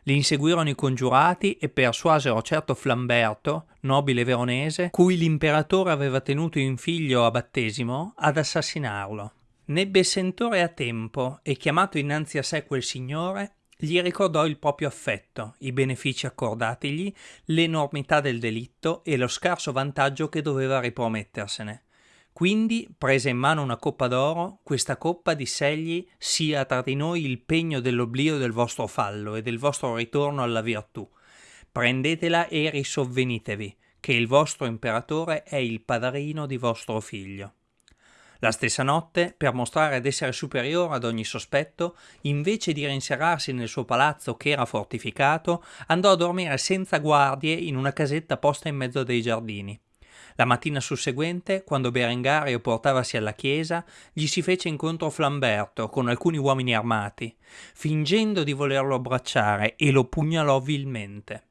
[SPEAKER 1] Li inseguirono i congiurati e persuasero certo Flamberto, nobile veronese, cui l'imperatore aveva tenuto in figlio a battesimo, ad assassinarlo. Nebbe sentore a tempo e chiamato innanzi a sé quel signore, gli ricordò il proprio affetto, i benefici accordatigli, l'enormità del delitto e lo scarso vantaggio che doveva ripromettersene. Quindi prese in mano una coppa d'oro, questa coppa diss'egli sia tra di noi il pegno dell'oblio del vostro fallo e del vostro ritorno alla virtù. Prendetela e risovvenitevi, che il vostro imperatore è il padrino di vostro figlio. La stessa notte, per mostrare ad essere superiore ad ogni sospetto, invece di rinserrarsi nel suo palazzo che era fortificato, andò a dormire senza guardie in una casetta posta in mezzo dei giardini. La mattina susseguente, quando Berengario portavasi alla chiesa, gli si fece incontro Flamberto con alcuni uomini armati, fingendo di volerlo abbracciare e lo pugnalò vilmente.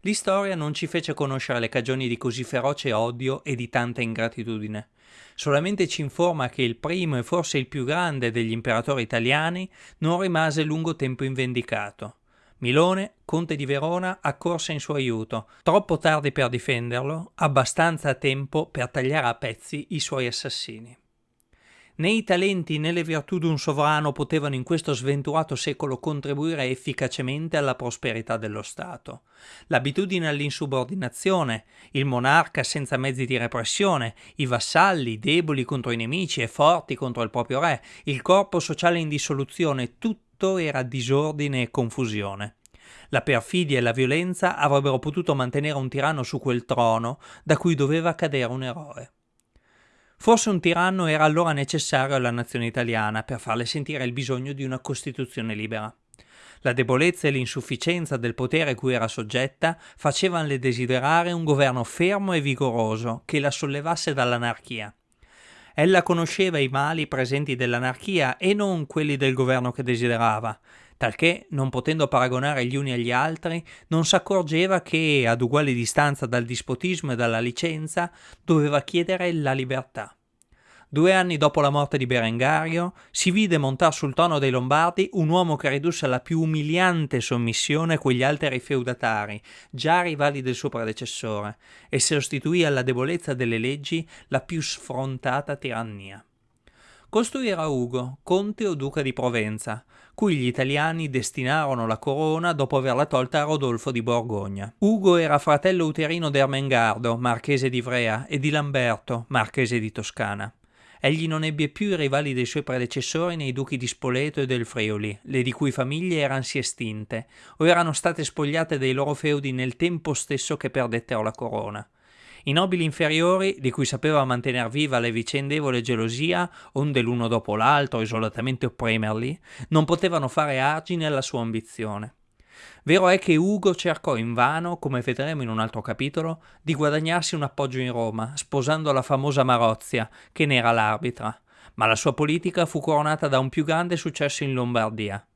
[SPEAKER 1] L'istoria non ci fece conoscere le cagioni di così feroce odio e di tanta ingratitudine. Solamente ci informa che il primo e forse il più grande degli imperatori italiani non rimase lungo tempo invendicato. Milone, conte di Verona, accorse in suo aiuto, troppo tardi per difenderlo, abbastanza a tempo per tagliare a pezzi i suoi assassini. Né i talenti né le virtù d'un sovrano potevano in questo sventurato secolo contribuire efficacemente alla prosperità dello Stato. L'abitudine all'insubordinazione, il monarca senza mezzi di repressione, i vassalli deboli contro i nemici e forti contro il proprio re, il corpo sociale in dissoluzione, tutto tutto era disordine e confusione. La perfidia e la violenza avrebbero potuto mantenere un tiranno su quel trono da cui doveva cadere un eroe. Forse un tiranno era allora necessario alla nazione italiana per farle sentire il bisogno di una Costituzione libera. La debolezza e l'insufficienza del potere cui era soggetta facevanle desiderare un governo fermo e vigoroso che la sollevasse dall'anarchia. Ella conosceva i mali presenti dell'anarchia e non quelli del governo che desiderava, talché, non potendo paragonare gli uni agli altri, non s'accorgeva che, ad uguale distanza dal dispotismo e dalla licenza, doveva chiedere la libertà. Due anni dopo la morte di Berengario, si vide montare sul trono dei Lombardi un uomo che ridusse alla più umiliante sommissione quegli altri feudatari, già rivali del suo predecessore, e sostituì alla debolezza delle leggi la più sfrontata tirannia. Costui era Ugo, conte o duca di Provenza, cui gli italiani destinarono la corona dopo averla tolta a Rodolfo di Borgogna. Ugo era fratello uterino di Ermengardo, marchese di Ivrea, e di Lamberto, marchese di Toscana. Egli non ebbe più i rivali dei suoi predecessori nei duchi di Spoleto e del Friuli, le di cui famiglie erano si estinte, o erano state spogliate dei loro feudi nel tempo stesso che perdettero la corona. I nobili inferiori, di cui sapeva mantener viva le vicendevole gelosia, onde l'uno dopo l'altro isolatamente opprimerli, non potevano fare argine alla sua ambizione. Vero è che Ugo cercò invano, come vedremo in un altro capitolo, di guadagnarsi un appoggio in Roma, sposando la famosa Marozia, che ne era l'arbitra, ma la sua politica fu coronata da un più grande successo in Lombardia.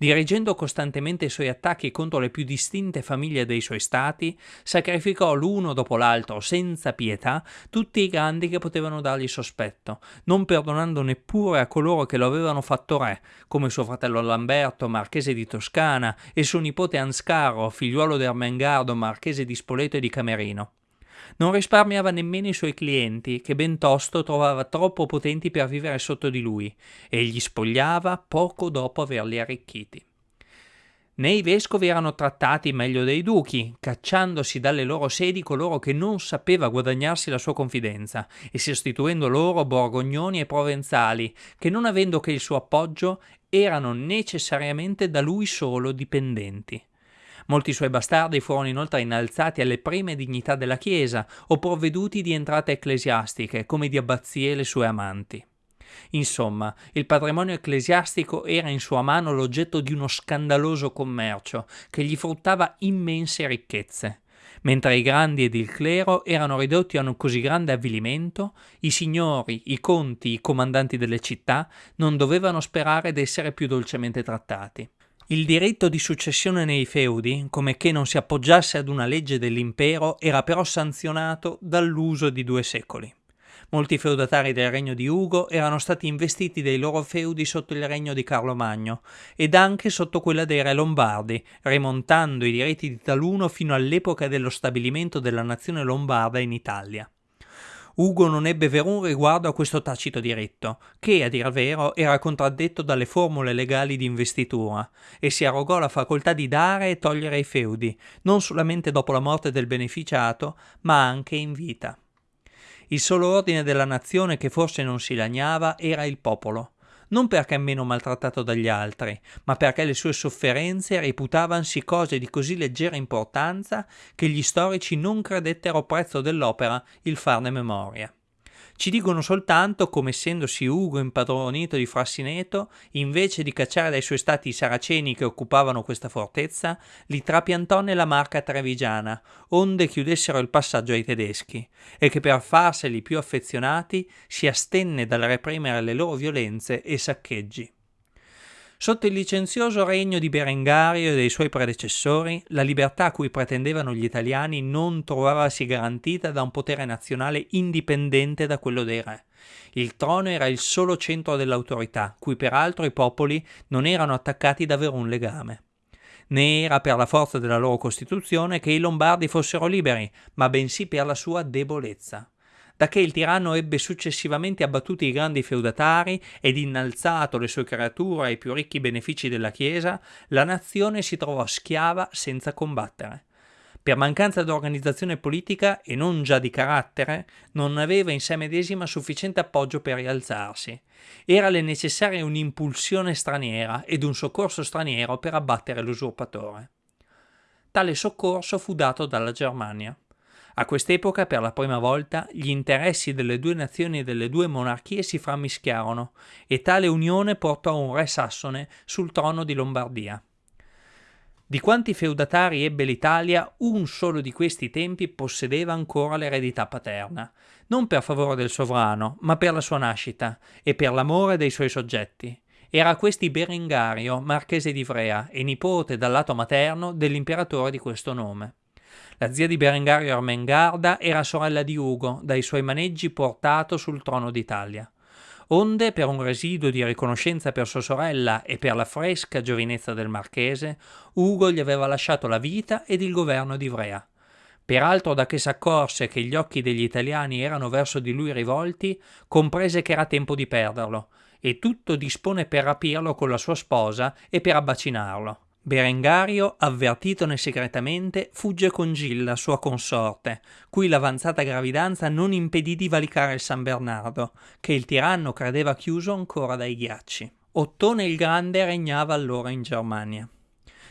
[SPEAKER 1] Dirigendo costantemente i suoi attacchi contro le più distinte famiglie dei suoi stati, sacrificò l'uno dopo l'altro senza pietà tutti i grandi che potevano dargli sospetto, non perdonando neppure a coloro che lo avevano fatto re, come suo fratello Lamberto, marchese di Toscana, e suo nipote Anscaro, figliuolo di Ermengardo, marchese di Spoleto e di Camerino. Non risparmiava nemmeno i suoi clienti, che ben tosto trovava troppo potenti per vivere sotto di lui, e gli spogliava poco dopo averli arricchiti. Né i vescovi erano trattati meglio dei duchi, cacciandosi dalle loro sedi coloro che non sapeva guadagnarsi la sua confidenza e sostituendo loro borgognoni e provenzali, che non avendo che il suo appoggio erano necessariamente da lui solo dipendenti. Molti suoi bastardi furono inoltre innalzati alle prime dignità della Chiesa o provveduti di entrate ecclesiastiche, come di abbazie le sue amanti. Insomma, il patrimonio ecclesiastico era in sua mano l'oggetto di uno scandaloso commercio che gli fruttava immense ricchezze. Mentre i grandi ed il clero erano ridotti a un così grande avvilimento, i signori, i conti, i comandanti delle città non dovevano sperare d'essere più dolcemente trattati. Il diritto di successione nei feudi, come che non si appoggiasse ad una legge dell'impero, era però sanzionato dall'uso di due secoli. Molti feudatari del regno di Ugo erano stati investiti dei loro feudi sotto il regno di Carlo Magno ed anche sotto quella dei re lombardi, rimontando i diritti di taluno fino all'epoca dello stabilimento della nazione lombarda in Italia. Ugo non ebbe verun riguardo a questo tacito diritto, che, a dir vero, era contraddetto dalle formule legali di investitura, e si arrogò la facoltà di dare e togliere i feudi, non solamente dopo la morte del beneficiato, ma anche in vita. Il solo ordine della nazione che forse non si lagnava era il popolo, non perché meno maltrattato dagli altri, ma perché le sue sofferenze reputavansi cose di così leggera importanza che gli storici non credettero prezzo dell'opera il farne memoria. Ci dicono soltanto come essendosi Ugo impadronito di Frassineto, invece di cacciare dai suoi stati i saraceni che occupavano questa fortezza, li trapiantò nella marca trevigiana, onde chiudessero il passaggio ai tedeschi, e che per farseli più affezionati si astenne dal reprimere le loro violenze e saccheggi. Sotto il licenzioso regno di Berengario e dei suoi predecessori, la libertà a cui pretendevano gli italiani non trovavasi garantita da un potere nazionale indipendente da quello dei re. Il trono era il solo centro dell'autorità, cui peraltro i popoli non erano attaccati da verun legame. Né era per la forza della loro Costituzione che i Lombardi fossero liberi, ma bensì per la sua debolezza da che il tiranno ebbe successivamente abbattuti i grandi feudatari ed innalzato le sue creature ai più ricchi benefici della Chiesa, la nazione si trovò schiava senza combattere. Per mancanza di organizzazione politica e non già di carattere, non aveva in sé medesima sufficiente appoggio per rialzarsi. Era le necessarie un'impulsione straniera ed un soccorso straniero per abbattere l'usurpatore. Tale soccorso fu dato dalla Germania. A quest'epoca, per la prima volta, gli interessi delle due nazioni e delle due monarchie si frammischiarono e tale unione portò un re sassone sul trono di Lombardia. Di quanti feudatari ebbe l'Italia, un solo di questi tempi possedeva ancora l'eredità paterna, non per favore del sovrano, ma per la sua nascita e per l'amore dei suoi soggetti. Era questi Berengario, marchese di Ivrea e nipote dal lato materno dell'imperatore di questo nome. La zia di Berengario Ermengarda era sorella di Ugo, dai suoi maneggi portato sul trono d'Italia. Onde, per un residuo di riconoscenza per sua sorella e per la fresca giovinezza del marchese, Ugo gli aveva lasciato la vita ed il governo di Ivrea. Peraltro da che s'accorse che gli occhi degli italiani erano verso di lui rivolti, comprese che era tempo di perderlo, e tutto dispone per rapirlo con la sua sposa e per abbacinarlo. Berengario, avvertitone segretamente, fugge con Gilla, sua consorte, cui l'avanzata gravidanza non impedì di valicare il San Bernardo, che il tiranno credeva chiuso ancora dai ghiacci. Ottone il Grande regnava allora in Germania.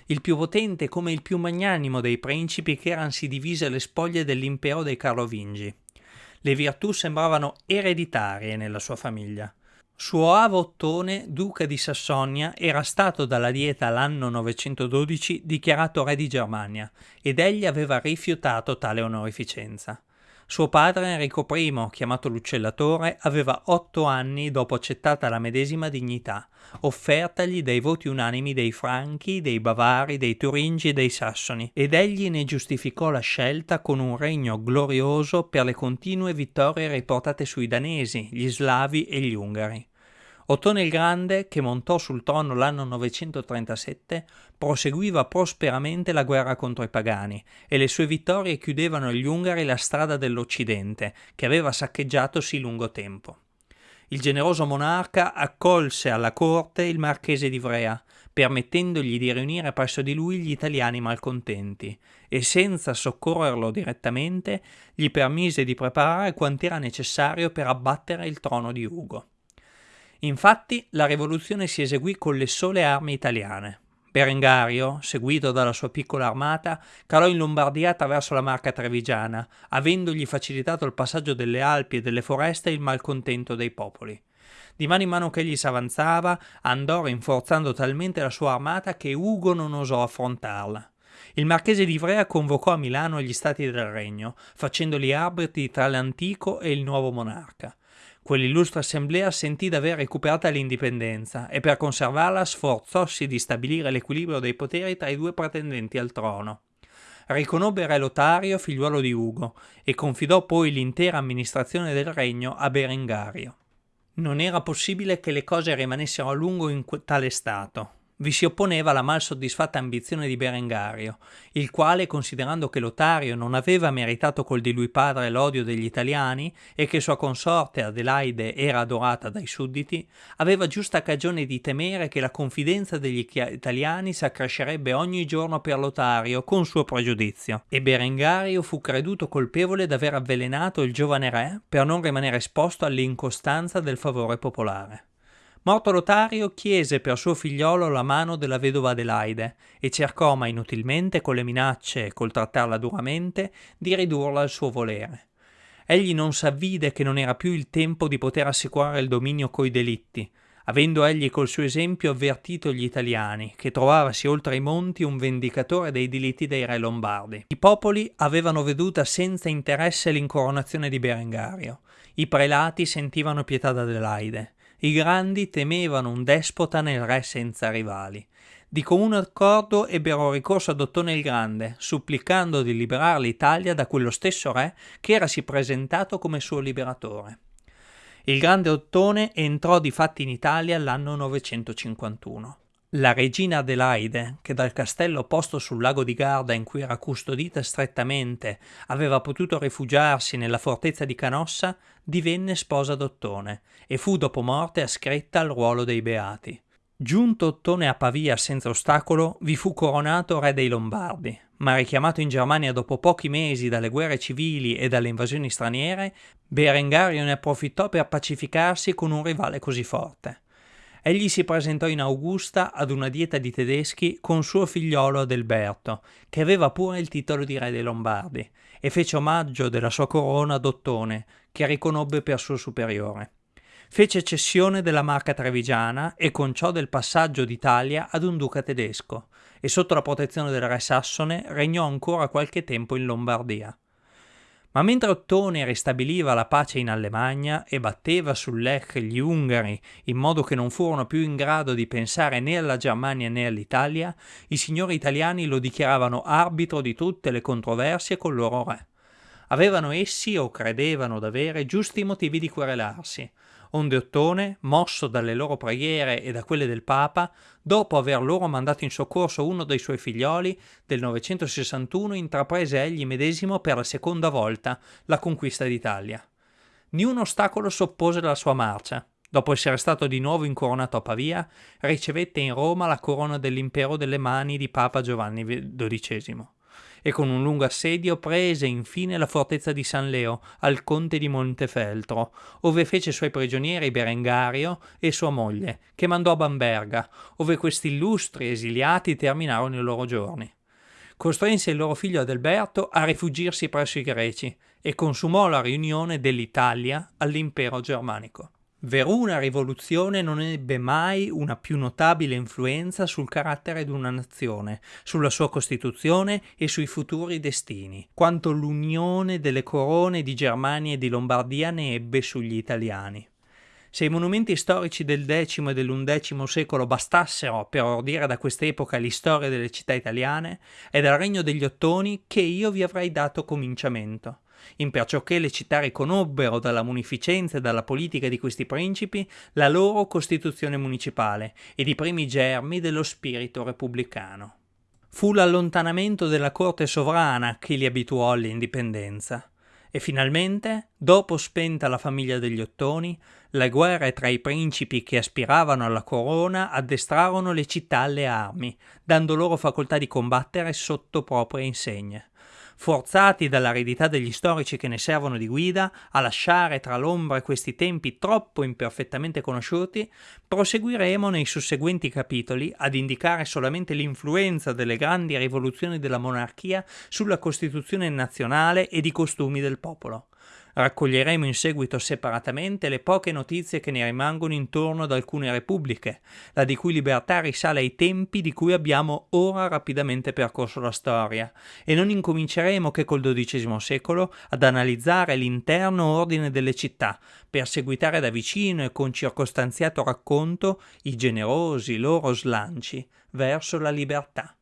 [SPEAKER 1] Il più potente come il più magnanimo dei principi che eran divise le spoglie dell'impero dei Carlovingi. Le virtù sembravano ereditarie nella sua famiglia. Suo avo Ottone, duca di Sassonia, era stato dalla Dieta l'anno 912 dichiarato re di Germania ed egli aveva rifiutato tale onorificenza. Suo padre Enrico I, chiamato l'uccellatore, aveva otto anni dopo accettata la medesima dignità, offertagli dai voti unanimi dei Franchi, dei Bavari, dei Turingi e dei Sassoni, ed egli ne giustificò la scelta con un regno glorioso per le continue vittorie riportate sui Danesi, gli Slavi e gli Ungari. Ottone il Grande, che montò sul trono l'anno 937, proseguiva prosperamente la guerra contro i pagani e le sue vittorie chiudevano agli Ungari la strada dell'Occidente, che aveva saccheggiato sì lungo tempo. Il generoso monarca accolse alla corte il marchese di Ivrea, permettendogli di riunire presso di lui gli italiani malcontenti, e senza soccorrerlo direttamente gli permise di preparare quant'era necessario per abbattere il trono di Ugo. Infatti la rivoluzione si eseguì con le sole armi italiane. Berengario, seguito dalla sua piccola armata, calò in Lombardia attraverso la Marca Trevigiana, avendogli facilitato il passaggio delle Alpi e delle foreste e il malcontento dei popoli. Di mano in mano che egli s'avanzava, andò rinforzando talmente la sua armata che Ugo non osò affrontarla. Il marchese di Ivrea convocò a Milano gli stati del regno, facendoli arbitri tra l'antico e il nuovo monarca. Quell'illustre assemblea sentì d'aver recuperata l'indipendenza e per conservarla sforzossi di stabilire l'equilibrio dei poteri tra i due pretendenti al trono. Riconobbe re Lotario, figliuolo di Ugo, e confidò poi l'intera amministrazione del regno a Berengario. Non era possibile che le cose rimanessero a lungo in tale stato vi si opponeva la mal soddisfatta ambizione di Berengario, il quale, considerando che Lotario non aveva meritato col di lui padre l'odio degli italiani e che sua consorte Adelaide era adorata dai sudditi, aveva giusta cagione di temere che la confidenza degli italiani s'accrescerebbe ogni giorno per Lotario con suo pregiudizio, e Berengario fu creduto colpevole d'aver avvelenato il giovane re per non rimanere esposto all'incostanza del favore popolare. Morto Lotario chiese per suo figliolo la mano della vedova Adelaide e cercò, ma inutilmente, con le minacce e col trattarla duramente, di ridurla al suo volere. Egli non s'avvide che non era più il tempo di poter assicurare il dominio coi delitti, avendo egli col suo esempio avvertito gli italiani, che trovavasi oltre i monti un vendicatore dei delitti dei re lombardi. I popoli avevano veduta senza interesse l'incoronazione di Berengario, i prelati sentivano pietà d'Adelaide, i grandi temevano un despota nel re senza rivali. Di comune accordo ebbero ricorso ad Ottone il Grande, supplicando di liberare l'Italia da quello stesso re che era si presentato come suo liberatore. Il grande Ottone entrò di fatti in Italia l'anno 951. La regina Adelaide, che dal castello posto sul lago di Garda in cui era custodita strettamente aveva potuto rifugiarsi nella fortezza di Canossa, divenne sposa d'Ottone e fu dopo morte ascritta al ruolo dei beati. Giunto Ottone a Pavia senza ostacolo, vi fu coronato re dei Lombardi, ma richiamato in Germania dopo pochi mesi dalle guerre civili e dalle invasioni straniere, Berengario ne approfittò per pacificarsi con un rivale così forte. Egli si presentò in Augusta ad una dieta di tedeschi con suo figliolo Adelberto, che aveva pure il titolo di re dei Lombardi, e fece omaggio della sua corona ad Ottone, che riconobbe per suo superiore. Fece cessione della marca trevigiana e con ciò del passaggio d'Italia ad un duca tedesco, e sotto la protezione del re sassone regnò ancora qualche tempo in Lombardia. Ma mentre Ottone ristabiliva la pace in Allemagna e batteva sul Lech gli ungari in modo che non furono più in grado di pensare né alla Germania né all'Italia, i signori italiani lo dichiaravano arbitro di tutte le controversie col loro re. Avevano essi, o credevano d'avere, giusti motivi di querelarsi, onde Ottone, mosso dalle loro preghiere e da quelle del Papa, dopo aver loro mandato in soccorso uno dei suoi figlioli, del 961 intraprese egli medesimo per la seconda volta la conquista d'Italia. Ni un ostacolo s'oppose alla sua marcia. Dopo essere stato di nuovo incoronato a Pavia, ricevette in Roma la corona dell'impero delle mani di Papa Giovanni XII e con un lungo assedio prese infine la fortezza di San Leo al conte di Montefeltro, ove fece suoi prigionieri Berengario e sua moglie, che mandò a Bamberga, ove questi illustri esiliati terminarono i loro giorni. Costrinse il loro figlio Adelberto a rifugirsi presso i greci e consumò la riunione dell'Italia all'impero germanico. Veruna rivoluzione non ebbe mai una più notabile influenza sul carattere di una nazione, sulla sua costituzione e sui futuri destini, quanto l'unione delle corone di Germania e di Lombardia ne ebbe sugli italiani. Se i monumenti storici del X e dell'undecimo secolo bastassero per ordire da quest'epoca l'istoria delle città italiane, è dal regno degli Ottoni che io vi avrei dato cominciamento imperciò che le città riconobbero dalla munificenza e dalla politica di questi principi la loro costituzione municipale ed i primi germi dello spirito repubblicano. Fu l'allontanamento della corte sovrana che li abituò all'indipendenza. E finalmente, dopo spenta la famiglia degli Ottoni, le guerre tra i principi che aspiravano alla corona addestrarono le città alle armi, dando loro facoltà di combattere sotto proprie insegne forzati dall'aridità degli storici che ne servono di guida a lasciare tra l'ombra questi tempi troppo imperfettamente conosciuti, proseguiremo nei susseguenti capitoli ad indicare solamente l'influenza delle grandi rivoluzioni della monarchia sulla Costituzione nazionale ed i costumi del popolo. Raccoglieremo in seguito separatamente le poche notizie che ne rimangono intorno ad alcune repubbliche, la di cui libertà risale ai tempi di cui abbiamo ora rapidamente percorso la storia, e non incominceremo che col XII secolo ad analizzare l'interno ordine delle città, per seguitare da vicino e con circostanziato racconto i generosi loro slanci verso la libertà.